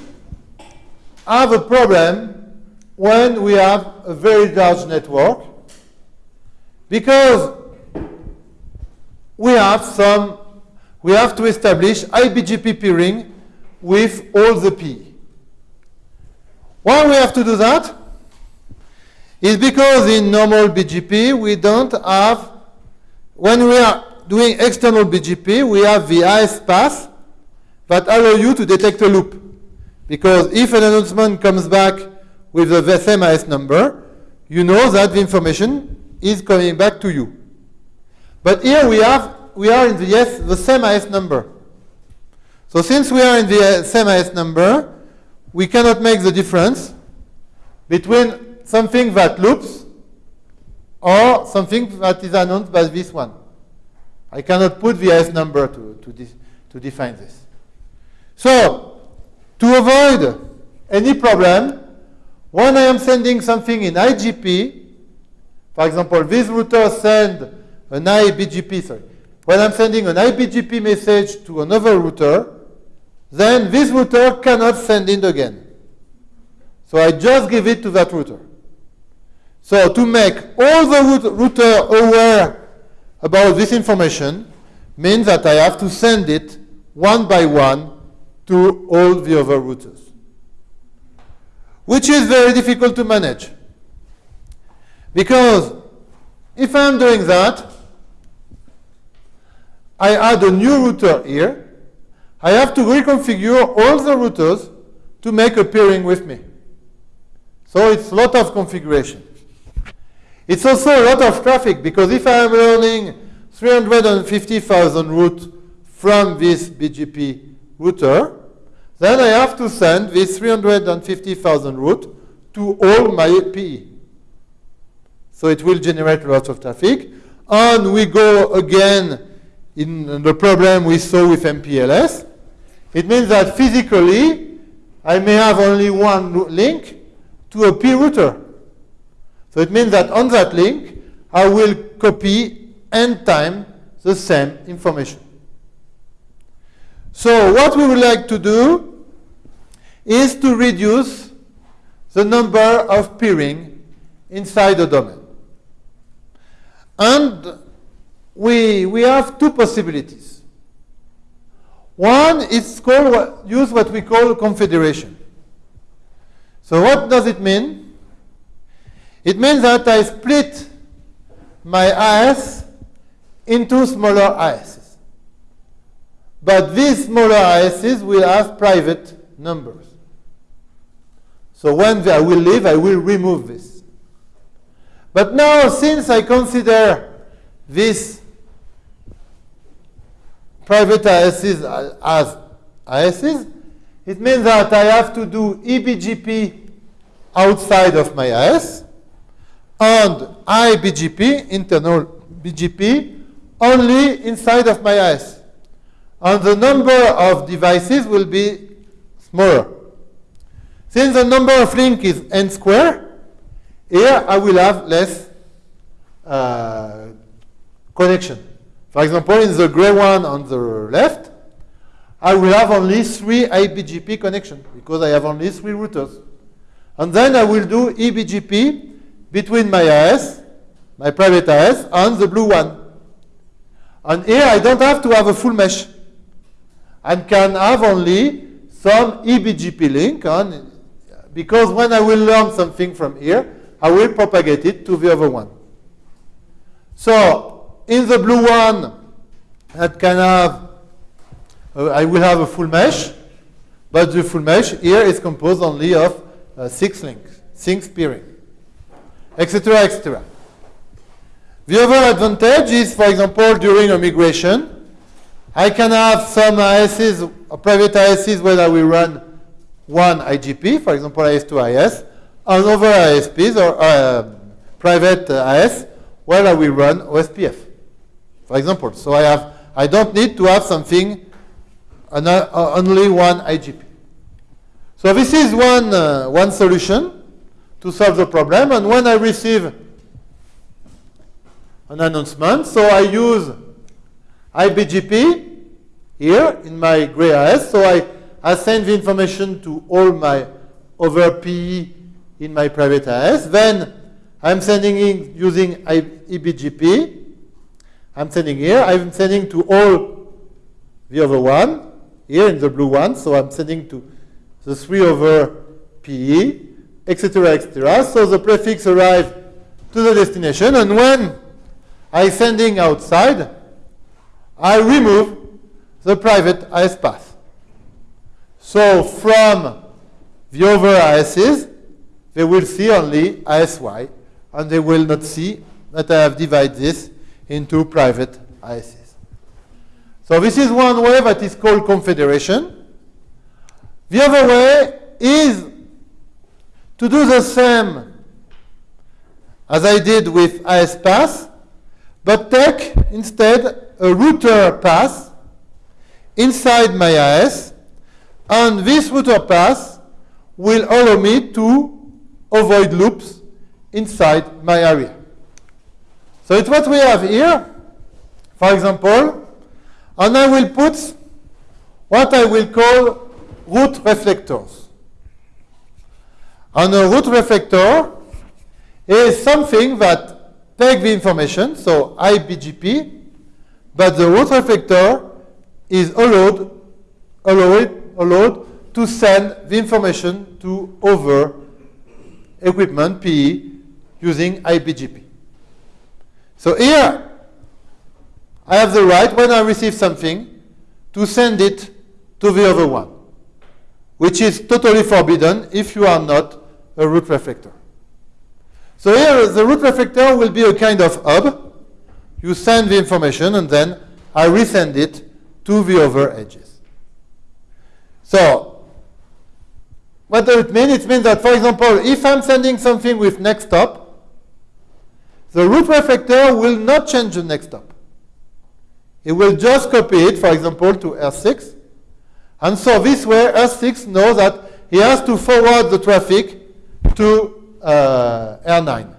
S1: have a problem when we have a very large network because we have some, we have to establish IBGP peering with all the P. Why we have to do that? Is because in normal BGP we don't have, when we are doing external BGP, we have the ISPath that allow you to detect a loop. Because if an announcement comes back with the same IS number, you know that the information is coming back to you. But here we have we are in the yes the same IS number. So since we are in the uh, same IS number, we cannot make the difference between something that loops or something that is announced by this one. I cannot put the IS number to, to, to define this. So, to avoid any problem, when I am sending something in IGP, for example, this router send an IBGP, sorry. When I'm sending an IBGP message to another router, then this router cannot send it again. So I just give it to that router. So to make all the router aware about this information means that I have to send it one by one to all the other routers, which is very difficult to manage. Because if I'm doing that, I add a new router here. I have to reconfigure all the routers to make a peering with me. So it's a lot of configuration. It's also a lot of traffic because if I am learning 350,000 routes from this BGP router, then I have to send this 350,000 route to all my PE. So it will generate lots of traffic. And we go again in the problem we saw with MPLS. It means that physically, I may have only one link to a P router. So it means that on that link, I will copy n time the same information. So what we would like to do is to reduce the number of peering inside the domain. And we, we have two possibilities. One is called, use what we call confederation. So what does it mean? It means that I split my AS into smaller ASs. But these smaller ASs will have private numbers. So when I will leave, I will remove this. But now, since I consider this private ASs as ASs, it means that I have to do eBGP outside of my AS and iBGP, internal BGP, only inside of my AS. And the number of devices will be smaller. Since the number of link is n square, here I will have less uh, connection. For example, in the gray one on the left, I will have only three iBGP connections because I have only three routers. And then I will do eBGP between my AS, my private AS, and the blue one. And here I don't have to have a full mesh. I can have only some eBGP link on, because when I will learn something from here, I will propagate it to the other one. So in the blue one, I can have, uh, I will have a full mesh, but the full mesh here is composed only of uh, six links, six peering, etc., etc. The other advantage is, for example, during a migration, I can have some ISs, private ISs where I will run one IGP, for example, IS2 IS, and other ISPs or uh, private IS where I will run OSPF, for example. So I have, I don't need to have something, uh, only one IGP. So this is one, uh, one solution to solve the problem. And when I receive an announcement, so I use iBGP here in my gray AS. So I, I send the information to all my over PE in my private AS. Then I'm sending in using eBGP. I'm sending here. I'm sending to all the other one here in the blue one. So I'm sending to the 3 over PE, etc., etc. So the prefix arrives to the destination, and when I'm sending outside, I remove the private AS path. So from the other ASs, they will see only ASY, and they will not see that I have divided this into private ASs. So this is one way that is called confederation. The other way is to do the same as I did with AS path, but take instead a router path inside my AS, and this router path will allow me to avoid loops inside my area. So it's what we have here, for example, and I will put what I will call route reflectors. And a route reflector is something that takes the information, so IBGP, but the route reflector is allowed, allowed, allowed to send the information to other equipment, PE, using IBGP. So here, I have the right, when I receive something, to send it to the other one which is totally forbidden if you are not a route reflector. So here, the route reflector will be a kind of hub. You send the information, and then I resend it to the other edges. So what does it mean? It means that, for example, if I'm sending something with next hop, the route reflector will not change the next hop. It will just copy it, for example, to R6, and so this way, R6 knows that he has to forward the traffic to uh, R9.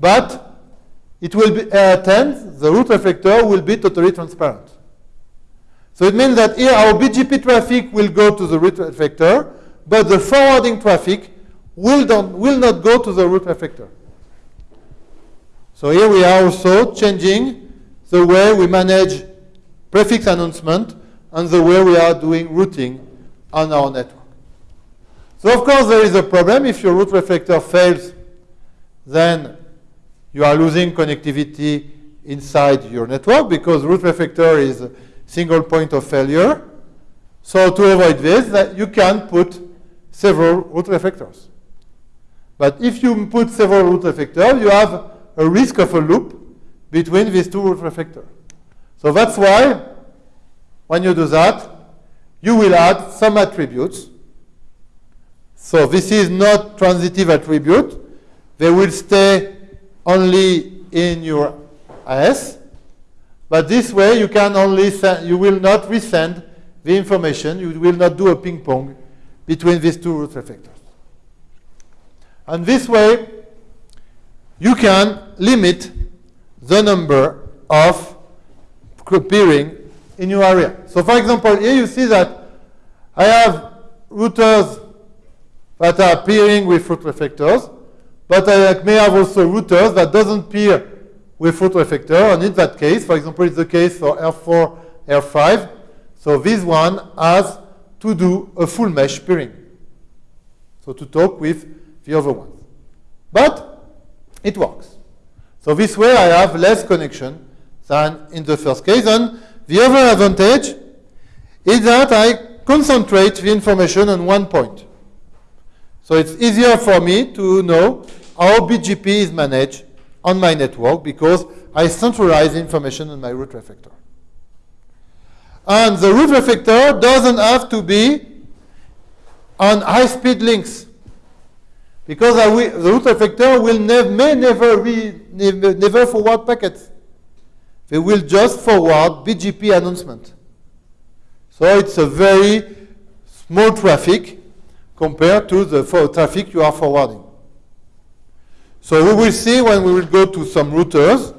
S1: But it will be R10, the route reflector will be totally transparent. So it means that here our BGP traffic will go to the route reflector, but the forwarding traffic will, will not go to the route reflector. So here we are also changing the way we manage prefix announcement and the way we are doing routing on our network. So of course there is a problem if your route reflector fails then you are losing connectivity inside your network because route reflector is single point of failure. So to avoid this, that you can put several route reflectors. But if you put several route reflectors, you have a risk of a loop between these two route reflectors. So that's why when you do that, you will add some attributes. So this is not transitive attribute. They will stay only in your AS. But this way you can only send, you will not resend the information. You will not do a ping pong between these two route reflectors. And this way you can limit the number of peering in your area. So for example, here you see that I have routers that are peering with route reflectors, but I may have also routers that doesn't peer with route reflector, and in that case, for example, it's the case for R4, R5, so this one has to do a full mesh peering. So to talk with the other ones. But it works. So this way I have less connection than in the first case. And the other advantage is that I concentrate the information on one point. So it's easier for me to know how BGP is managed on my network because I centralize information on my route reflector. And the route reflector doesn't have to be on high-speed links because will, the route reflector will nev may never, be, never, never forward packets. They will just forward BGP announcement. So it's a very small traffic compared to the traffic you are forwarding. So we will see when we will go to some routers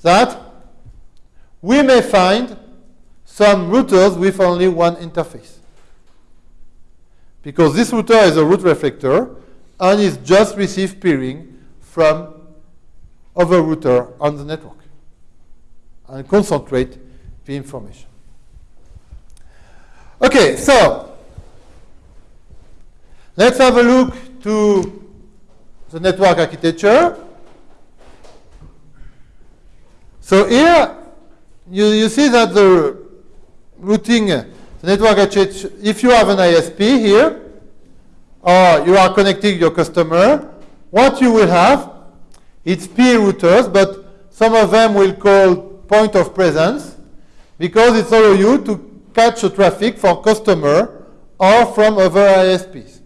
S1: that we may find some routers with only one interface. Because this router is a route reflector and is just receive peering from other router on the network and concentrate the information. Okay, so let's have a look to the network architecture. So here you, you see that the routing, the network architecture, if you have an ISP here, or you are connecting your customer, what you will have it's peer routers, but some of them will call point of presence because it's allow you to catch the traffic from customer or from other ISPs.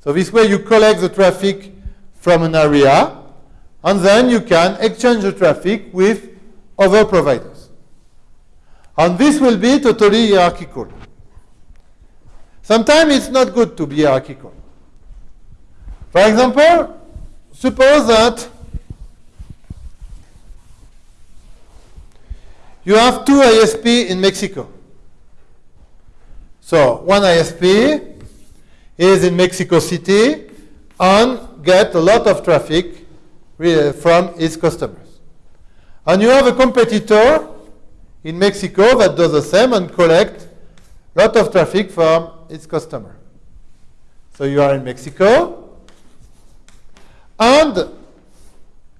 S1: So this way you collect the traffic from an area and then you can exchange the traffic with other providers. And this will be totally hierarchical. Sometimes it's not good to be hierarchical. For example, Suppose that you have two ISP in Mexico. So one ISP is in Mexico City and get a lot of traffic uh, from its customers. And you have a competitor in Mexico that does the same and collect a lot of traffic from its customer. So you are in Mexico, and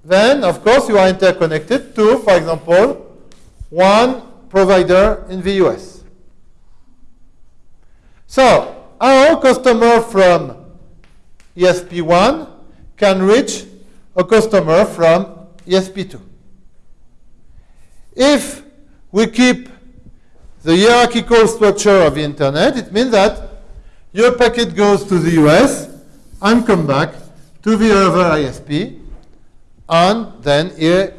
S1: then, of course, you are interconnected to, for example, one provider in the US. So, our customer from ESP1 can reach a customer from ESP2. If we keep the hierarchical structure of the internet, it means that your packet goes to the US and come back to the other ISP, and then here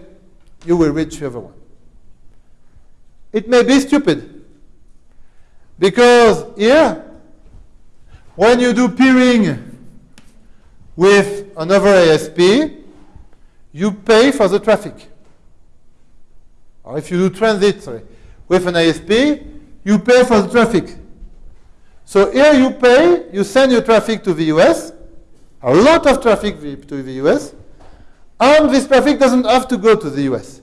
S1: you will reach the other one. It may be stupid, because here, when you do peering with another ASP, you pay for the traffic. Or if you do transit, sorry, with an ASP, you pay for the traffic. So here you pay, you send your traffic to the US, a lot of traffic to the US, and this traffic doesn't have to go to the US.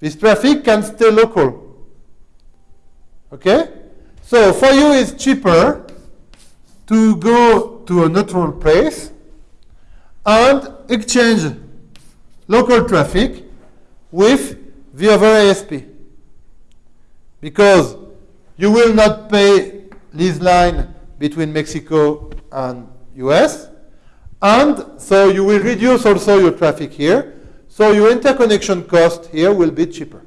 S1: This traffic can stay local. Okay? So for you, it's cheaper to go to a neutral place and exchange local traffic with the other ISP. Because you will not pay this line between Mexico and US, and so you will reduce also your traffic here, so your interconnection cost here will be cheaper.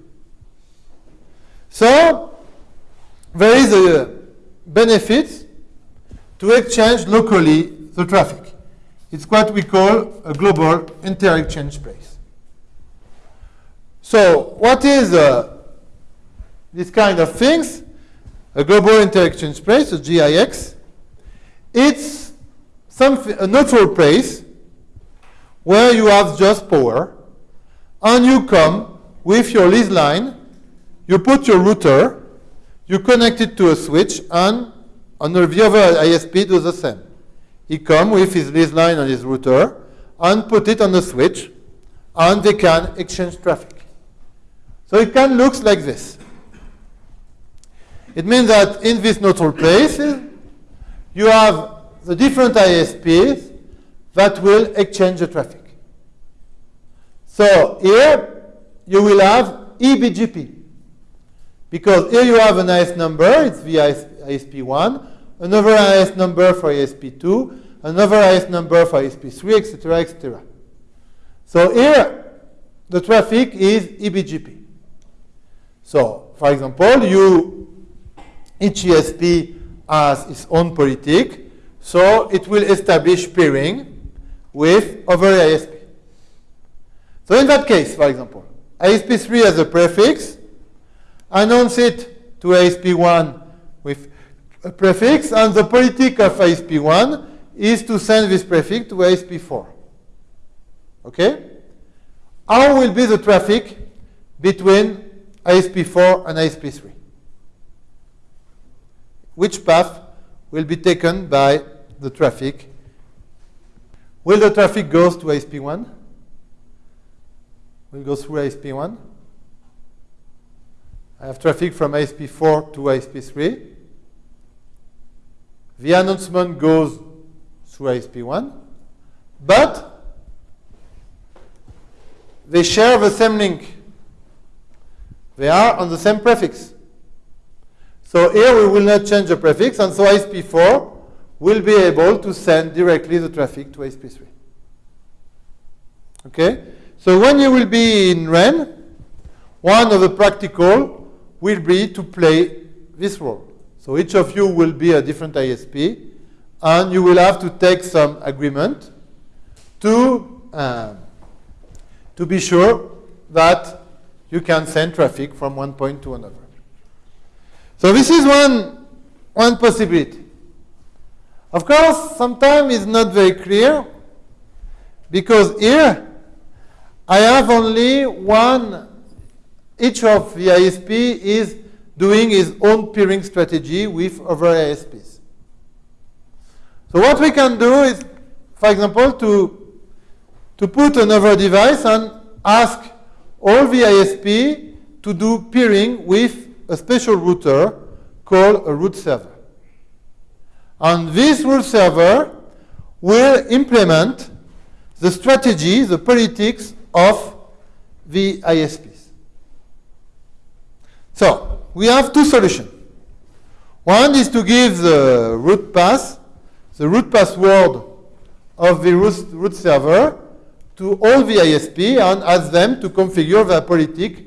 S1: So there is a benefit to exchange locally the traffic. It's what we call a global inter-exchange place. So what is uh, this kind of things? A global inter-exchange place, a GIX. It's some, a neutral place where you have just power, and you come with your lease line, you put your router, you connect it to a switch, and on the other ISP do the same. He come with his lease line and his router and put it on the switch, and they can exchange traffic. So it can look like this. It means that in these neutral places, you have the different ISPs that will exchange the traffic. So here you will have eBGP. Because here you have an IS number, it's the ISP1, another IS number for ISP2, another IS number for ISP3, etc., etc. So here the traffic is eBGP. So, for example, you each ISP has its own politic, so it will establish peering with other ISP. So in that case, for example, ISP3 has a prefix, announce it to ISP1 with a prefix, and the politic of ISP1 is to send this prefix to ISP4. Okay? How will be the traffic between ISP4 and ISP3? Which path will be taken by the traffic? Will the traffic go to ISP1? Will go through ISP1? I have traffic from ISP4 to ISP3. The announcement goes through ISP1, but they share the same link. They are on the same prefix. So here we will not change the prefix, and so ISP4 will be able to send directly the traffic to ISP3. Okay? So when you will be in RAN, one of the practical will be to play this role. So each of you will be a different ISP, and you will have to take some agreement to, uh, to be sure that you can send traffic from one point to another. So this is one, one possibility. Of course, sometimes it's not very clear because here I have only one each of the ISP is doing his own peering strategy with other ISPs. So what we can do is, for example, to, to put another device and ask all the ISP to do peering with a special router called a route server. And this route server will implement the strategy, the politics of the ISPs. So we have two solutions. One is to give the root path, the root password of the root, route server to all the ISP and ask them to configure their politic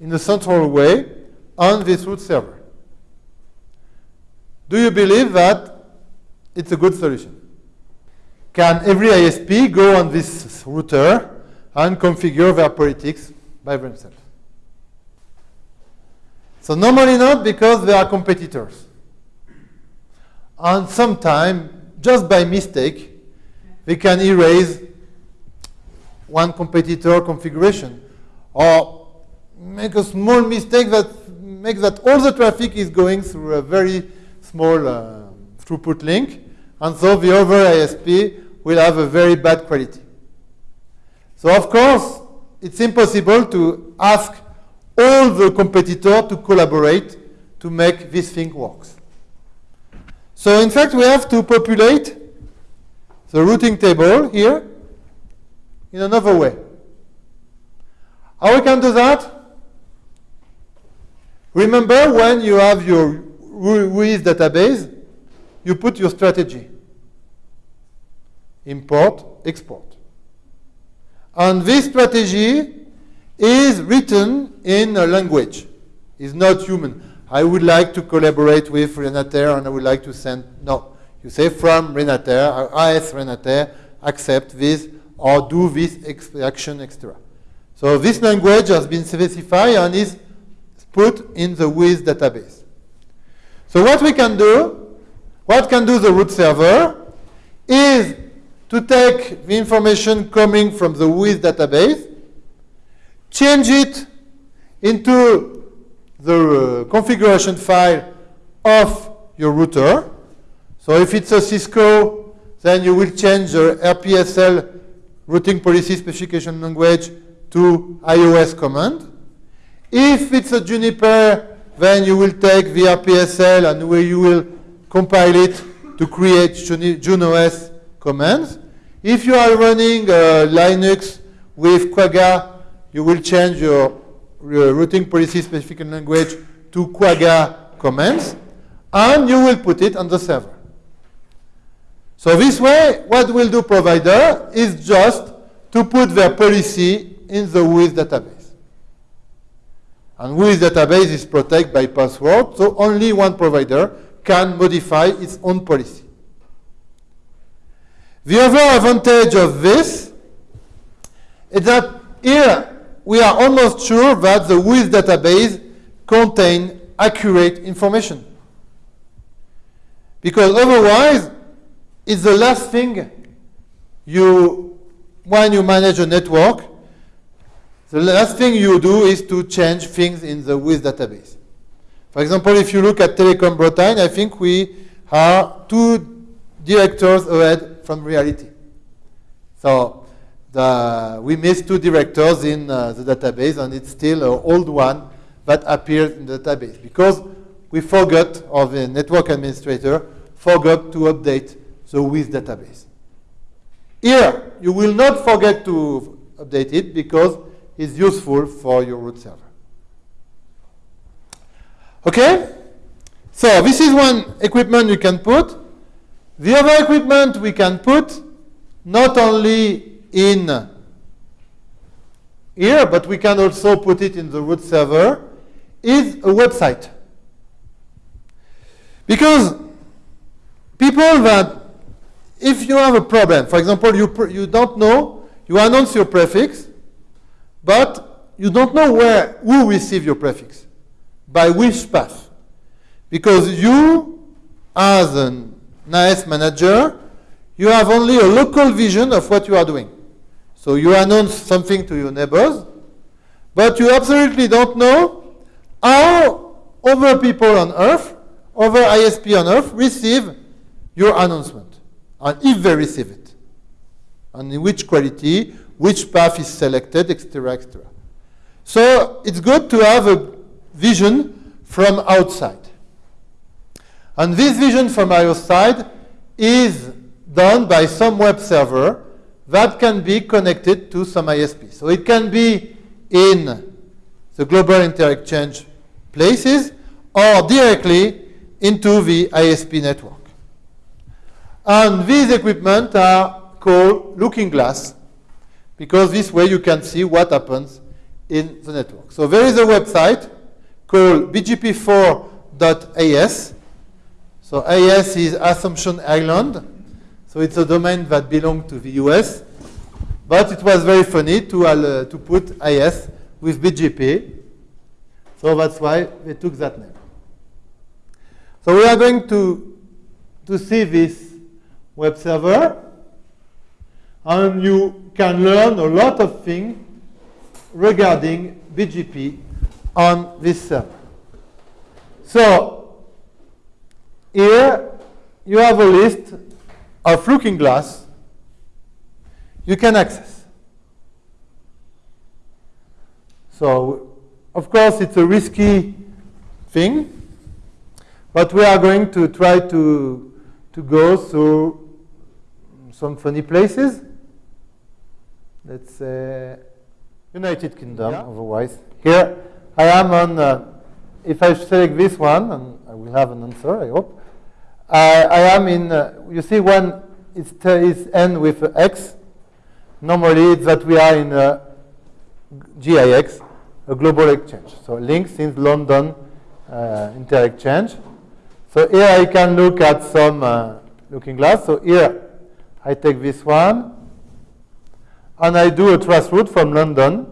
S1: in a central way on this route server. Do you believe that it's a good solution? Can every ISP go on this router and configure their politics by themselves? So normally not because they are competitors. And sometimes, just by mistake, we can erase one competitor configuration or make a small mistake that makes that all the traffic is going through a very small uh, throughput link and so the other ISP will have a very bad quality. So of course, it's impossible to ask all the competitors to collaborate to make this thing work. So in fact, we have to populate the routing table here in another way. How we can do that? Remember when you have your WHOIS database, you put your strategy. Import, export. And this strategy is written in a language. It's not human. I would like to collaborate with Renater and I would like to send, no. You say from Renater, AS Renater, accept this or do this action, etc. So this language has been specified and is put in the WHOIS database. So what we can do, what can do the route server, is to take the information coming from the WHOIS database, change it into the uh, configuration file of your router. So if it's a Cisco, then you will change the RPSL routing policy specification language to iOS command. If it's a Juniper, then you will take the RPSL and where you will compile it to create JunOS commands. If you are running uh, Linux with Quagga, you will change your, your routing policy specific language to Quagga commands, and you will put it on the server. So this way, what will do provider is just to put their policy in the WHOIS database. And WHOIS database is protected by password, so only one provider can modify its own policy. The other advantage of this is that here we are almost sure that the WHOIS database contains accurate information. Because otherwise, it's the last thing you, when you manage a network, the last thing you do is to change things in the WHOIS database. For example, if you look at Telecom Bretagne, I think we are two directors ahead from reality. So the, we missed two directors in uh, the database, and it's still an old one that appears in the database because we forgot, or the network administrator forgot to update the WHOIS database. Here, you will not forget to update it because it's useful for your route server. Okay? So this is one equipment you can put. The other equipment we can put not only in here, but we can also put it in the route server, is a website. Because people that, if you have a problem, for example, you, you don't know, you announce your prefix, but you don't know where, who receive your prefix, by which path. Because you, as an NAS manager, you have only a local vision of what you are doing. So you announce something to your neighbors, but you absolutely don't know how other people on Earth, other ISP on Earth, receive your announcement, and if they receive it, and in which quality, which path is selected, etc., etc. So it's good to have a vision from outside. And this vision from outside is done by some web server that can be connected to some ISP. So it can be in the global interexchange places or directly into the ISP network. And these equipment are called looking glass because this way you can see what happens in the network. So there is a website called bgp4.as so AS is Assumption Island. So it's a domain that belonged to the US. But it was very funny to, uh, to put IS with BGP. So that's why they took that name. So we are going to, to see this web server. And you can learn a lot of things regarding BGP on this server. So here you have a list of looking glass you can access. So, of course, it's a risky thing, but we are going to try to, to go through some funny places. let's say, United Kingdom, yeah. otherwise. Here, I am on, uh, if I select this one, and I will have an answer, I hope, uh, I am in, uh, you see when it is end with X, normally it's that we are in a GIX, a global exchange. So LINX in London uh, inter-exchange. So here I can look at some uh, looking glass. So here I take this one, and I do a trace route from London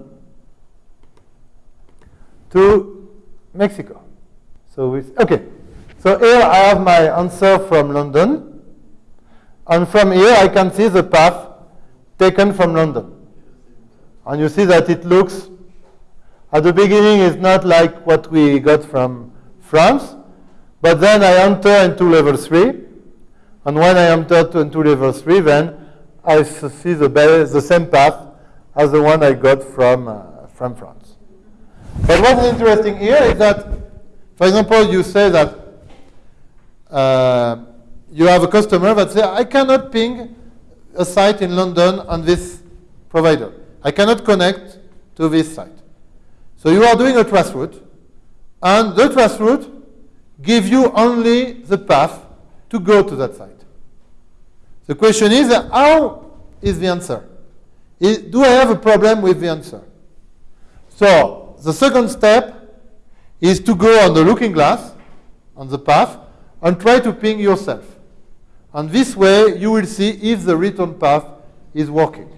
S1: to Mexico. So with, okay, so here I have my answer from London, and from here I can see the path taken from London. And you see that it looks, at the beginning, it's not like what we got from France, but then I enter into level 3, and when I enter into level 3, then I see the, the same path as the one I got from, uh, from France. But what's interesting here is that, for example, you say that uh, you have a customer that says, I cannot ping a site in London on this provider. I cannot connect to this site. So you are doing a trace route, and the trace route gives you only the path to go to that site. The question is, how is the answer? Is, do I have a problem with the answer? So the second step is to go on the looking glass, on the path, and try to ping yourself. And this way, you will see if the return path is working.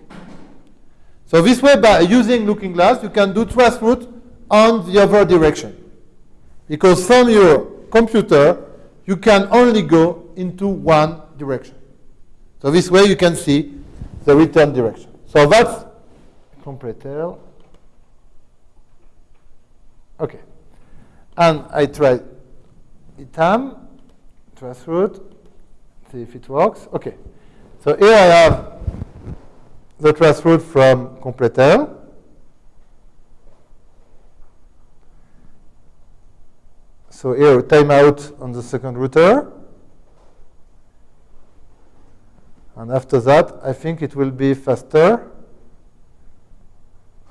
S1: So this way, by using looking glass, you can do trace route on the other direction. Because from your computer, you can only go into one direction. So this way you can see the return direction. So that's completel. Okay. And I try itam, trace route, see if it works. Okay. So here I have the trace route from completel. So here timeout on the second router. And after that, I think it will be faster.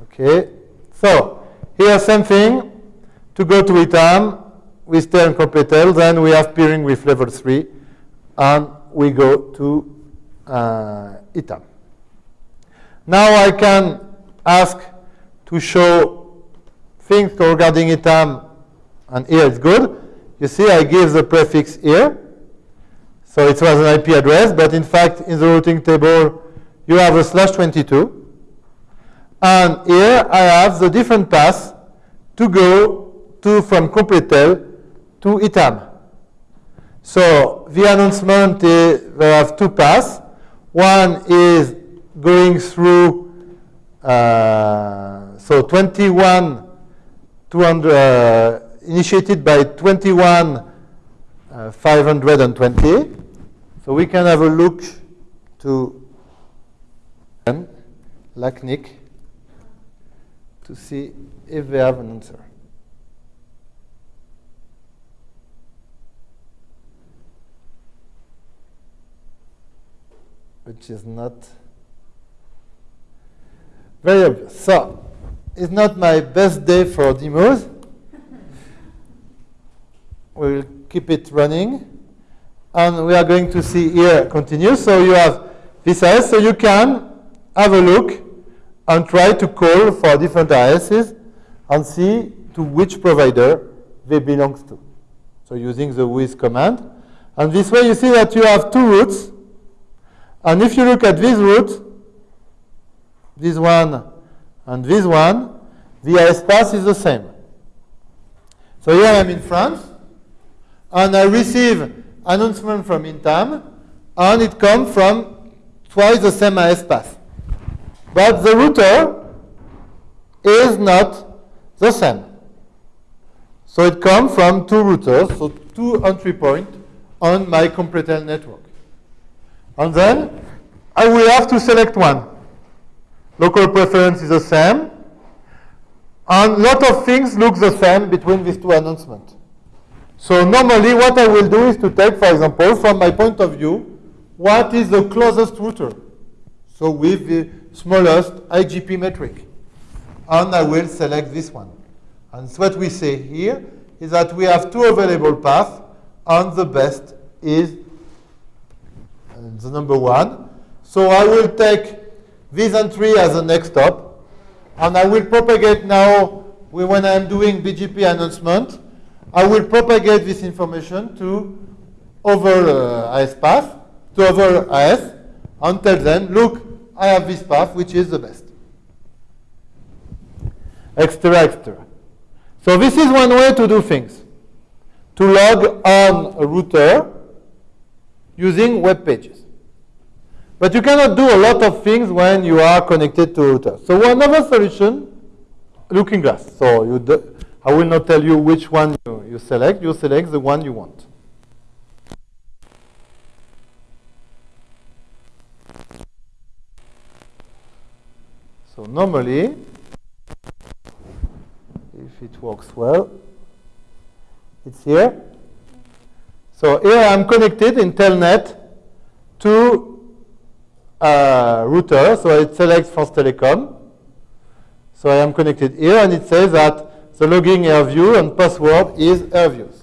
S1: Okay. So here, same thing. To go to ITAM, we stay on completel. Then we have peering with level 3. And we go to uh, ITAM. Now I can ask to show things regarding ITAM. And here it's good. You see, I give the prefix here. So it was an IP address, but in fact, in the routing table, you have a slash 22. And here I have the different paths to go to from completel to ITAM. So the announcement is there have two paths. One is going through uh, so 21 200 uh, initiated by 21 uh, 520 so we can have a look to LACNIC to see if they have an answer. Which is not very obvious. So, it's not my best day for demos. we'll keep it running and we are going to see here continue. So you have this AS, so you can have a look and try to call for different ASs and see to which provider they belong to. So using the with command. And this way you see that you have two routes. And if you look at this route, this one and this one, the AS path is the same. So here I'm in France, and I receive announcement from ITAM, and it comes from twice the same AS path. But the router is not the same. So it comes from two routers, so two entry points on my completel network. And then I will have to select one. Local preference is the same. And a lot of things look the same between these two announcements. So normally what I will do is to take, for example, from my point of view, what is the closest router? So with the, smallest IGP metric. And I will select this one. And so what we say here is that we have two available paths, and the best is the number one. So I will take this entry as the next hop, and I will propagate now, when I'm doing BGP announcement, I will propagate this information to over uh, AS path, to over AS, and tell them, look, I have this path, which is the best. Etc., etc. So this is one way to do things. To log on a router using web pages. But you cannot do a lot of things when you are connected to router. So another solution, looking glass. So you I will not tell you which one you, you select. You select the one you want. So normally, if it works well, it's here. So here I'm connected in Telnet to a router. So it selects France Telecom. So I am connected here, and it says that the logging AirView and password is AirViews.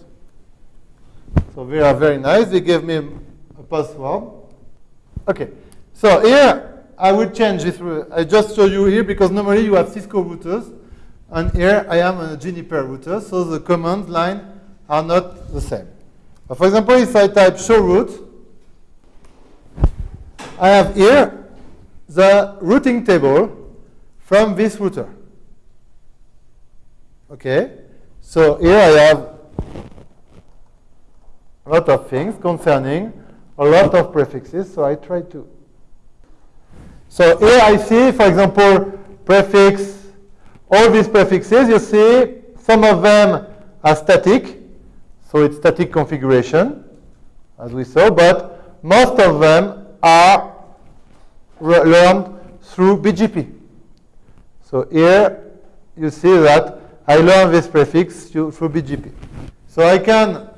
S1: So they are very nice. They gave me a password. Okay. So here I will change this. I just show you here because normally you have Cisco routers. And here I am on a Juniper router, so the command line are not the same. For example, if I type show route, I have here the routing table from this router. Okay, so here I have a lot of things concerning a lot of prefixes, so I try to. So here I see, for example, prefix all these prefixes, you see, some of them are static, so it's static configuration, as we saw, but most of them are learned through BGP. So here you see that I learn this prefix through BGP. So I can,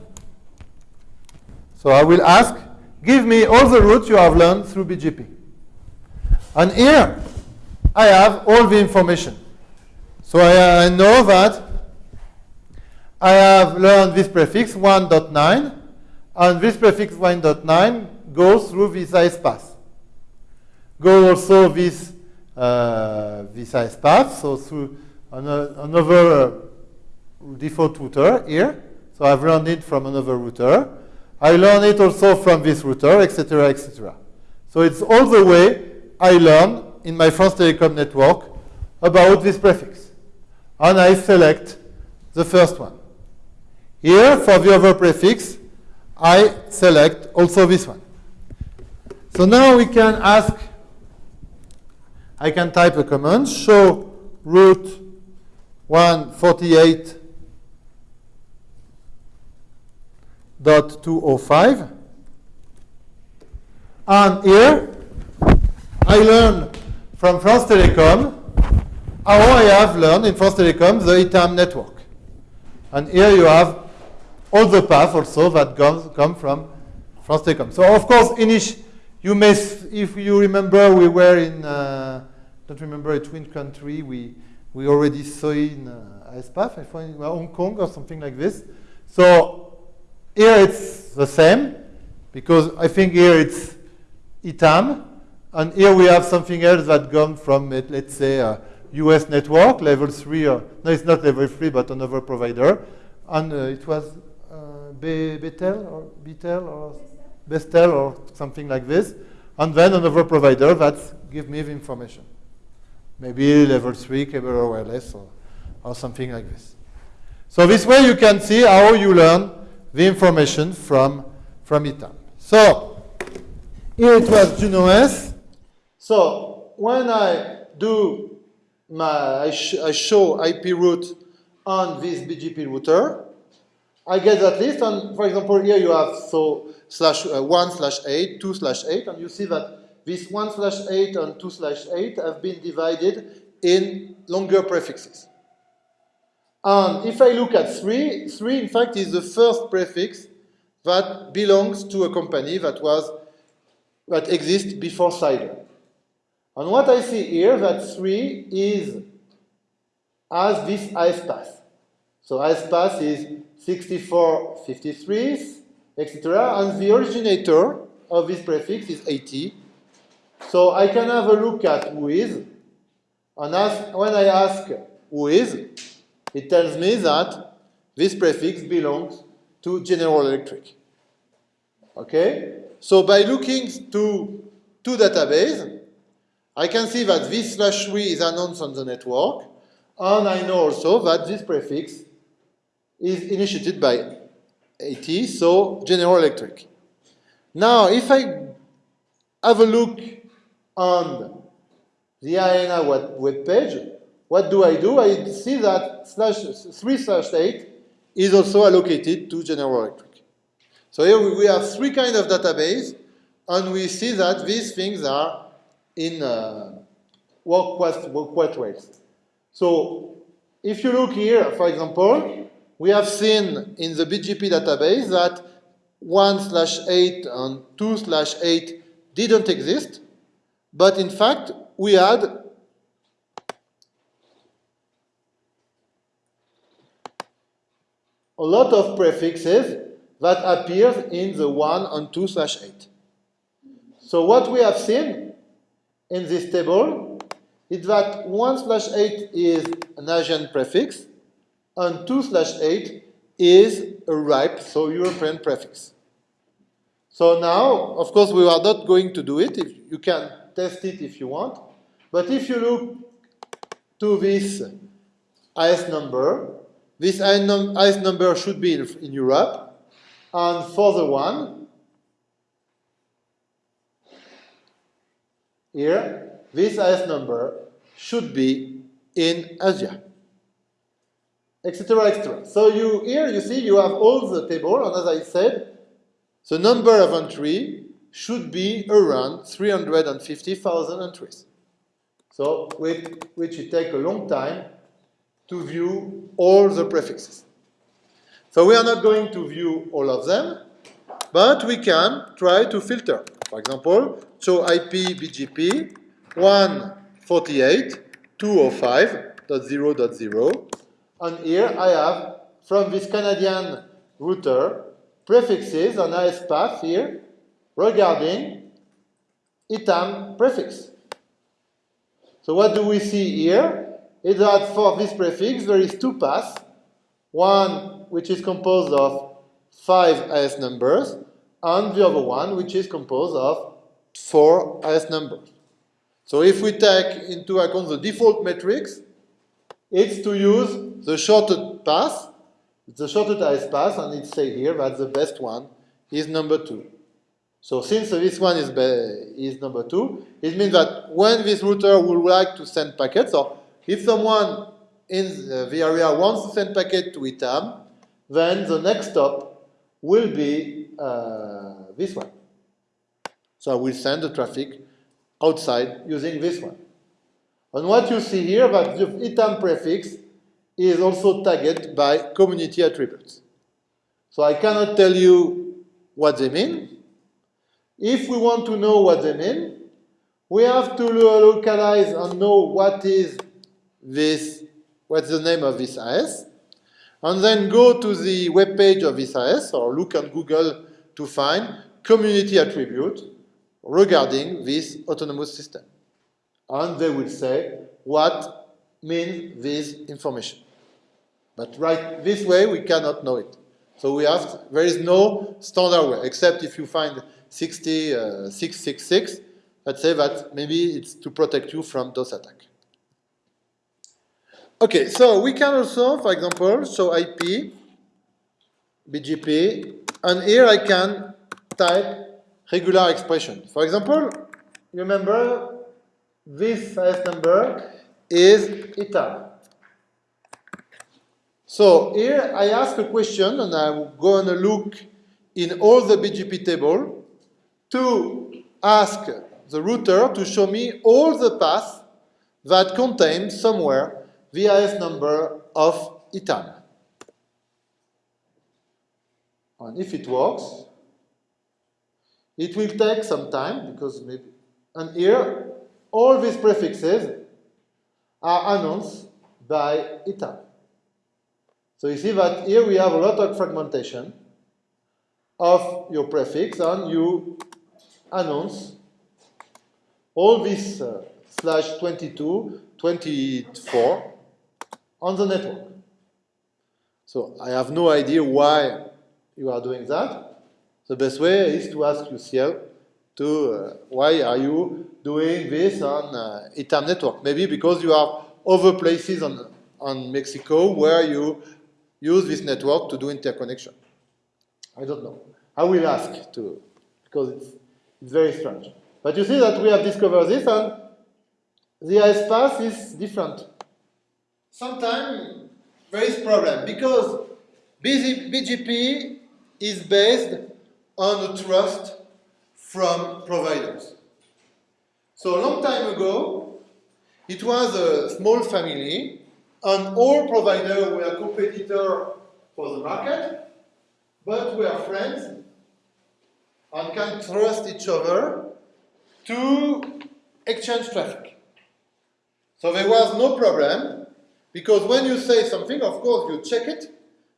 S1: so I will ask, give me all the routes you have learned through BGP. And here I have all the information. So I, I know that I have learned this prefix 1.9, and this prefix 1.9 goes through this AS path. Go also this, uh, this AS path, so through another uh, default router here. So I've learned it from another router. I learn it also from this router, etc., etc. So it's all the way I learn in my France Telecom network about this prefix and I select the first one. Here, for the other prefix, I select also this one. So now we can ask, I can type a command, show route 148.205. And here, I learn from France Telecom how I have learned in France Telecom the ITAM network. And here you have all the paths also that comes, come from France Telecom. So of course, Inish, you may, if you remember, we were in, uh, don't remember a twin country, we, we already saw in uh, ISPAF, I find Hong Kong or something like this. So here it's the same, because I think here it's ITAM, and here we have something else that comes from, let's say, uh, US network, level 3, no, it's not level 3, but another provider. And uh, it was uh, Betel or Betel or Bestel or something like this. And then another provider that give me the information. Maybe level 3 cable or wireless or, or something like this. So this way you can see how you learn the information from, from ITAM. So here it was JunOS. So when I do my, I, sh I show IP route on this BGP router, I get that list, and for example, here you have so slash uh, 1 slash 8, 2 slash 8, and you see that this 1 slash 8 and 2 slash 8 have been divided in longer prefixes. And if I look at 3, 3 in fact is the first prefix that belongs to a company that was that exists before CIDR. And what I see here, that 3 is as this IS path. So IS path is 64, 53, etc. And the originator of this prefix is 80. So I can have a look at who is, and ask, when I ask who is, it tells me that this prefix belongs to General Electric. Okay? So by looking to two databases, I can see that this slash 3 is announced on the network, and I know also that this prefix is initiated by So General Electric. Now, if I have a look on the IANA web, page, what do I do? I see that slash 3 slash 8 is also allocated to General Electric. So here we have three kinds of database, and we see that these things are in uh, work, quite, work well. So if you look here, for example, we have seen in the BGP database that 1 slash 8 and 2 slash 8 didn't exist, but in fact, we had a lot of prefixes that appears in the 1 and 2 slash 8. So what we have seen in this table is that 1 slash 8 is an Asian prefix, and 2 slash 8 is a ripe, so European prefix. So now, of course, we are not going to do it. If you can test it if you want. But if you look to this IS number, this IS number should be in Europe. And for the one, here, this IS number should be in Asia, etc., etc. So you here you see you have all the table, and as I said, the number of entry should be around 350,000 entries. So with which it takes a long time to view all the prefixes. So we are not going to view all of them, but we can try to filter. For example, so IP BGP 148.205.0.0, and here I have, from this Canadian router, prefixes on IS path here regarding ITAM prefix. So what do we see here? Is that for this prefix there is two paths, one which is composed of five IS numbers, and the other one which is composed of four IS numbers. So if we take into account the default matrix, it's to use the shorted path, the shorted IS path, and it say here that the best one is number two. So since this one is, is number two, it means that when this router would like to send packets, or if someone in the area wants to send packet to ITAM, then the next hop will be uh, this one. So I will send the traffic outside using this one. And what you see here, that the ITAM prefix is also tagged by community attributes. So I cannot tell you what they mean, if we want to know what they mean, we have to localize and know what is this, what's the name of this IS, and then go to the web page of this IS or look on Google to find community attribute regarding this autonomous system. And they will say what means this information. But right this way, we cannot know it. So we have, to, there is no standard way, except if you find 666, uh, let's say that maybe it's to protect you from DOS attack. Okay, so we can also, for example, show IP, BGP, and here I can type regular expression. For example, remember this IS number is ITAM. So here I ask a question and I'm going to look in all the BGP table to ask the router to show me all the paths that contain somewhere the IS number of ITAM. And if it works, it will take some time because maybe, and here all these prefixes are announced by ITAM. So you see that here we have a lot of fragmentation of your prefix and you announce all this uh, slash 22, 24 on the network. So I have no idea why you are doing that. The best way is to ask UCL to uh, why are you doing this on uh, ITAM network? Maybe because you have other places on, on Mexico where you use this network to do interconnection. I don't know. I will ask to, because it's, it's very strange. But you see that we have discovered this and the path is different. Sometimes there is problem because BGP is based on trust from providers. So a long time ago, it was a small family and all providers were competitors for the market, but we are friends and can trust each other to exchange traffic. So there was no problem, because when you say something, of course, you check it,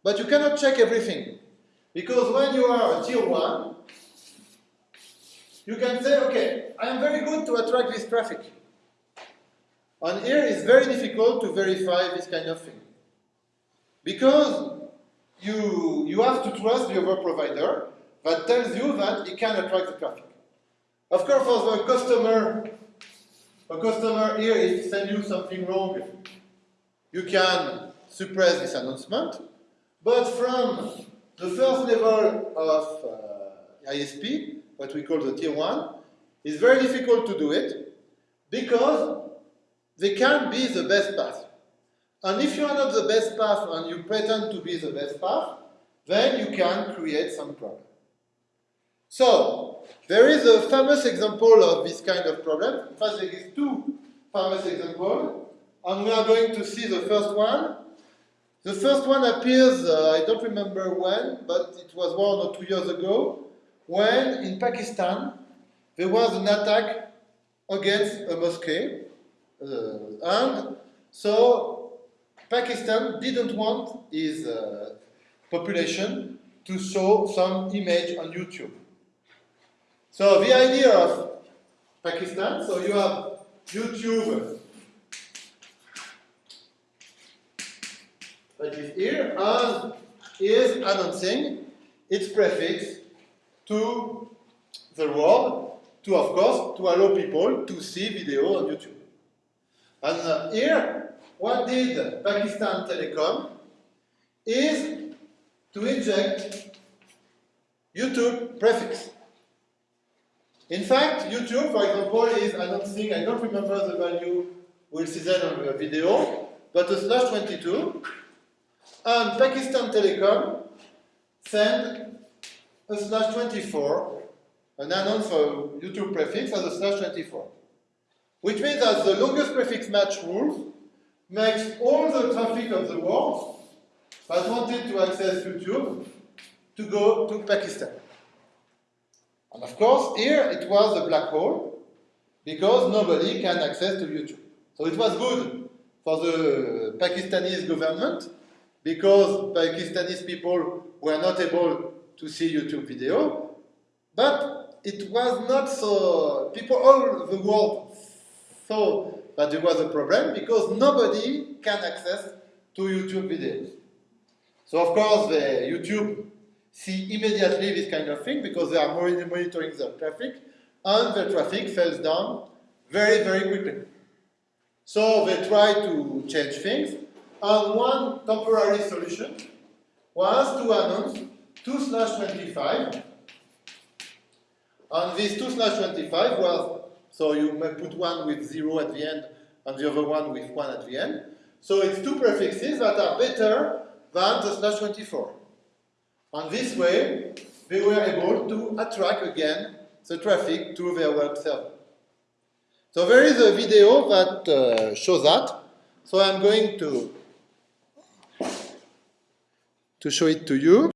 S1: but you cannot check everything. Because when you are a tier 1, you can say, okay, I am very good to attract this traffic. And here it's very difficult to verify this kind of thing. Because you, you have to trust the other provider that tells you that it can attract the traffic. Of course, for the customer, a customer here, if send you something wrong, you can suppress this announcement. But from the first level of uh, ISP, what we call the tier one, it's very difficult to do it because they can't be the best path. And if you are not the best path and you pretend to be the best path, then you can create some problem. So, there is a famous example of this kind of problem. In fact, there is two famous examples, and we are going to see the first one. The first one appears, uh, I don't remember when, but it was one or two years ago, when in Pakistan there was an attack against a mosque, uh, and so Pakistan didn't want his uh, population to show some image on YouTube. So the idea of Pakistan, so you have YouTube is here and is announcing its prefix to the world to, of course, to allow people to see video on YouTube. And uh, here, what did Pakistan Telecom is to inject YouTube prefix. In fact, YouTube, for example, is announcing, I don't remember the value, we'll see that on the video, but a slash 22, and Pakistan Telecom send a slash 24, an announce for YouTube prefix as a slash 24. Which means that the longest prefix match rule makes all the traffic of the world that wanted to access YouTube to go to Pakistan. And of course, here it was a black hole because nobody can access to YouTube. So it was good for the Pakistani government because Pakistani people were not able to see YouTube video, but it was not so, people all the world saw that there was a problem because nobody can access to YouTube videos. So of course the YouTube see immediately this kind of thing because they are monitoring the traffic and the traffic falls down very, very quickly. So they try to change things and one temporary solution was to announce 2 slash 25 and this 2 slash 25 was, so you may put one with 0 at the end and the other one with 1 at the end. So it's two prefixes that are better than the slash 24. And this way, they were able to attract again the traffic to their web server. So there is a video that uh, shows that. So I'm going to, to show it to you.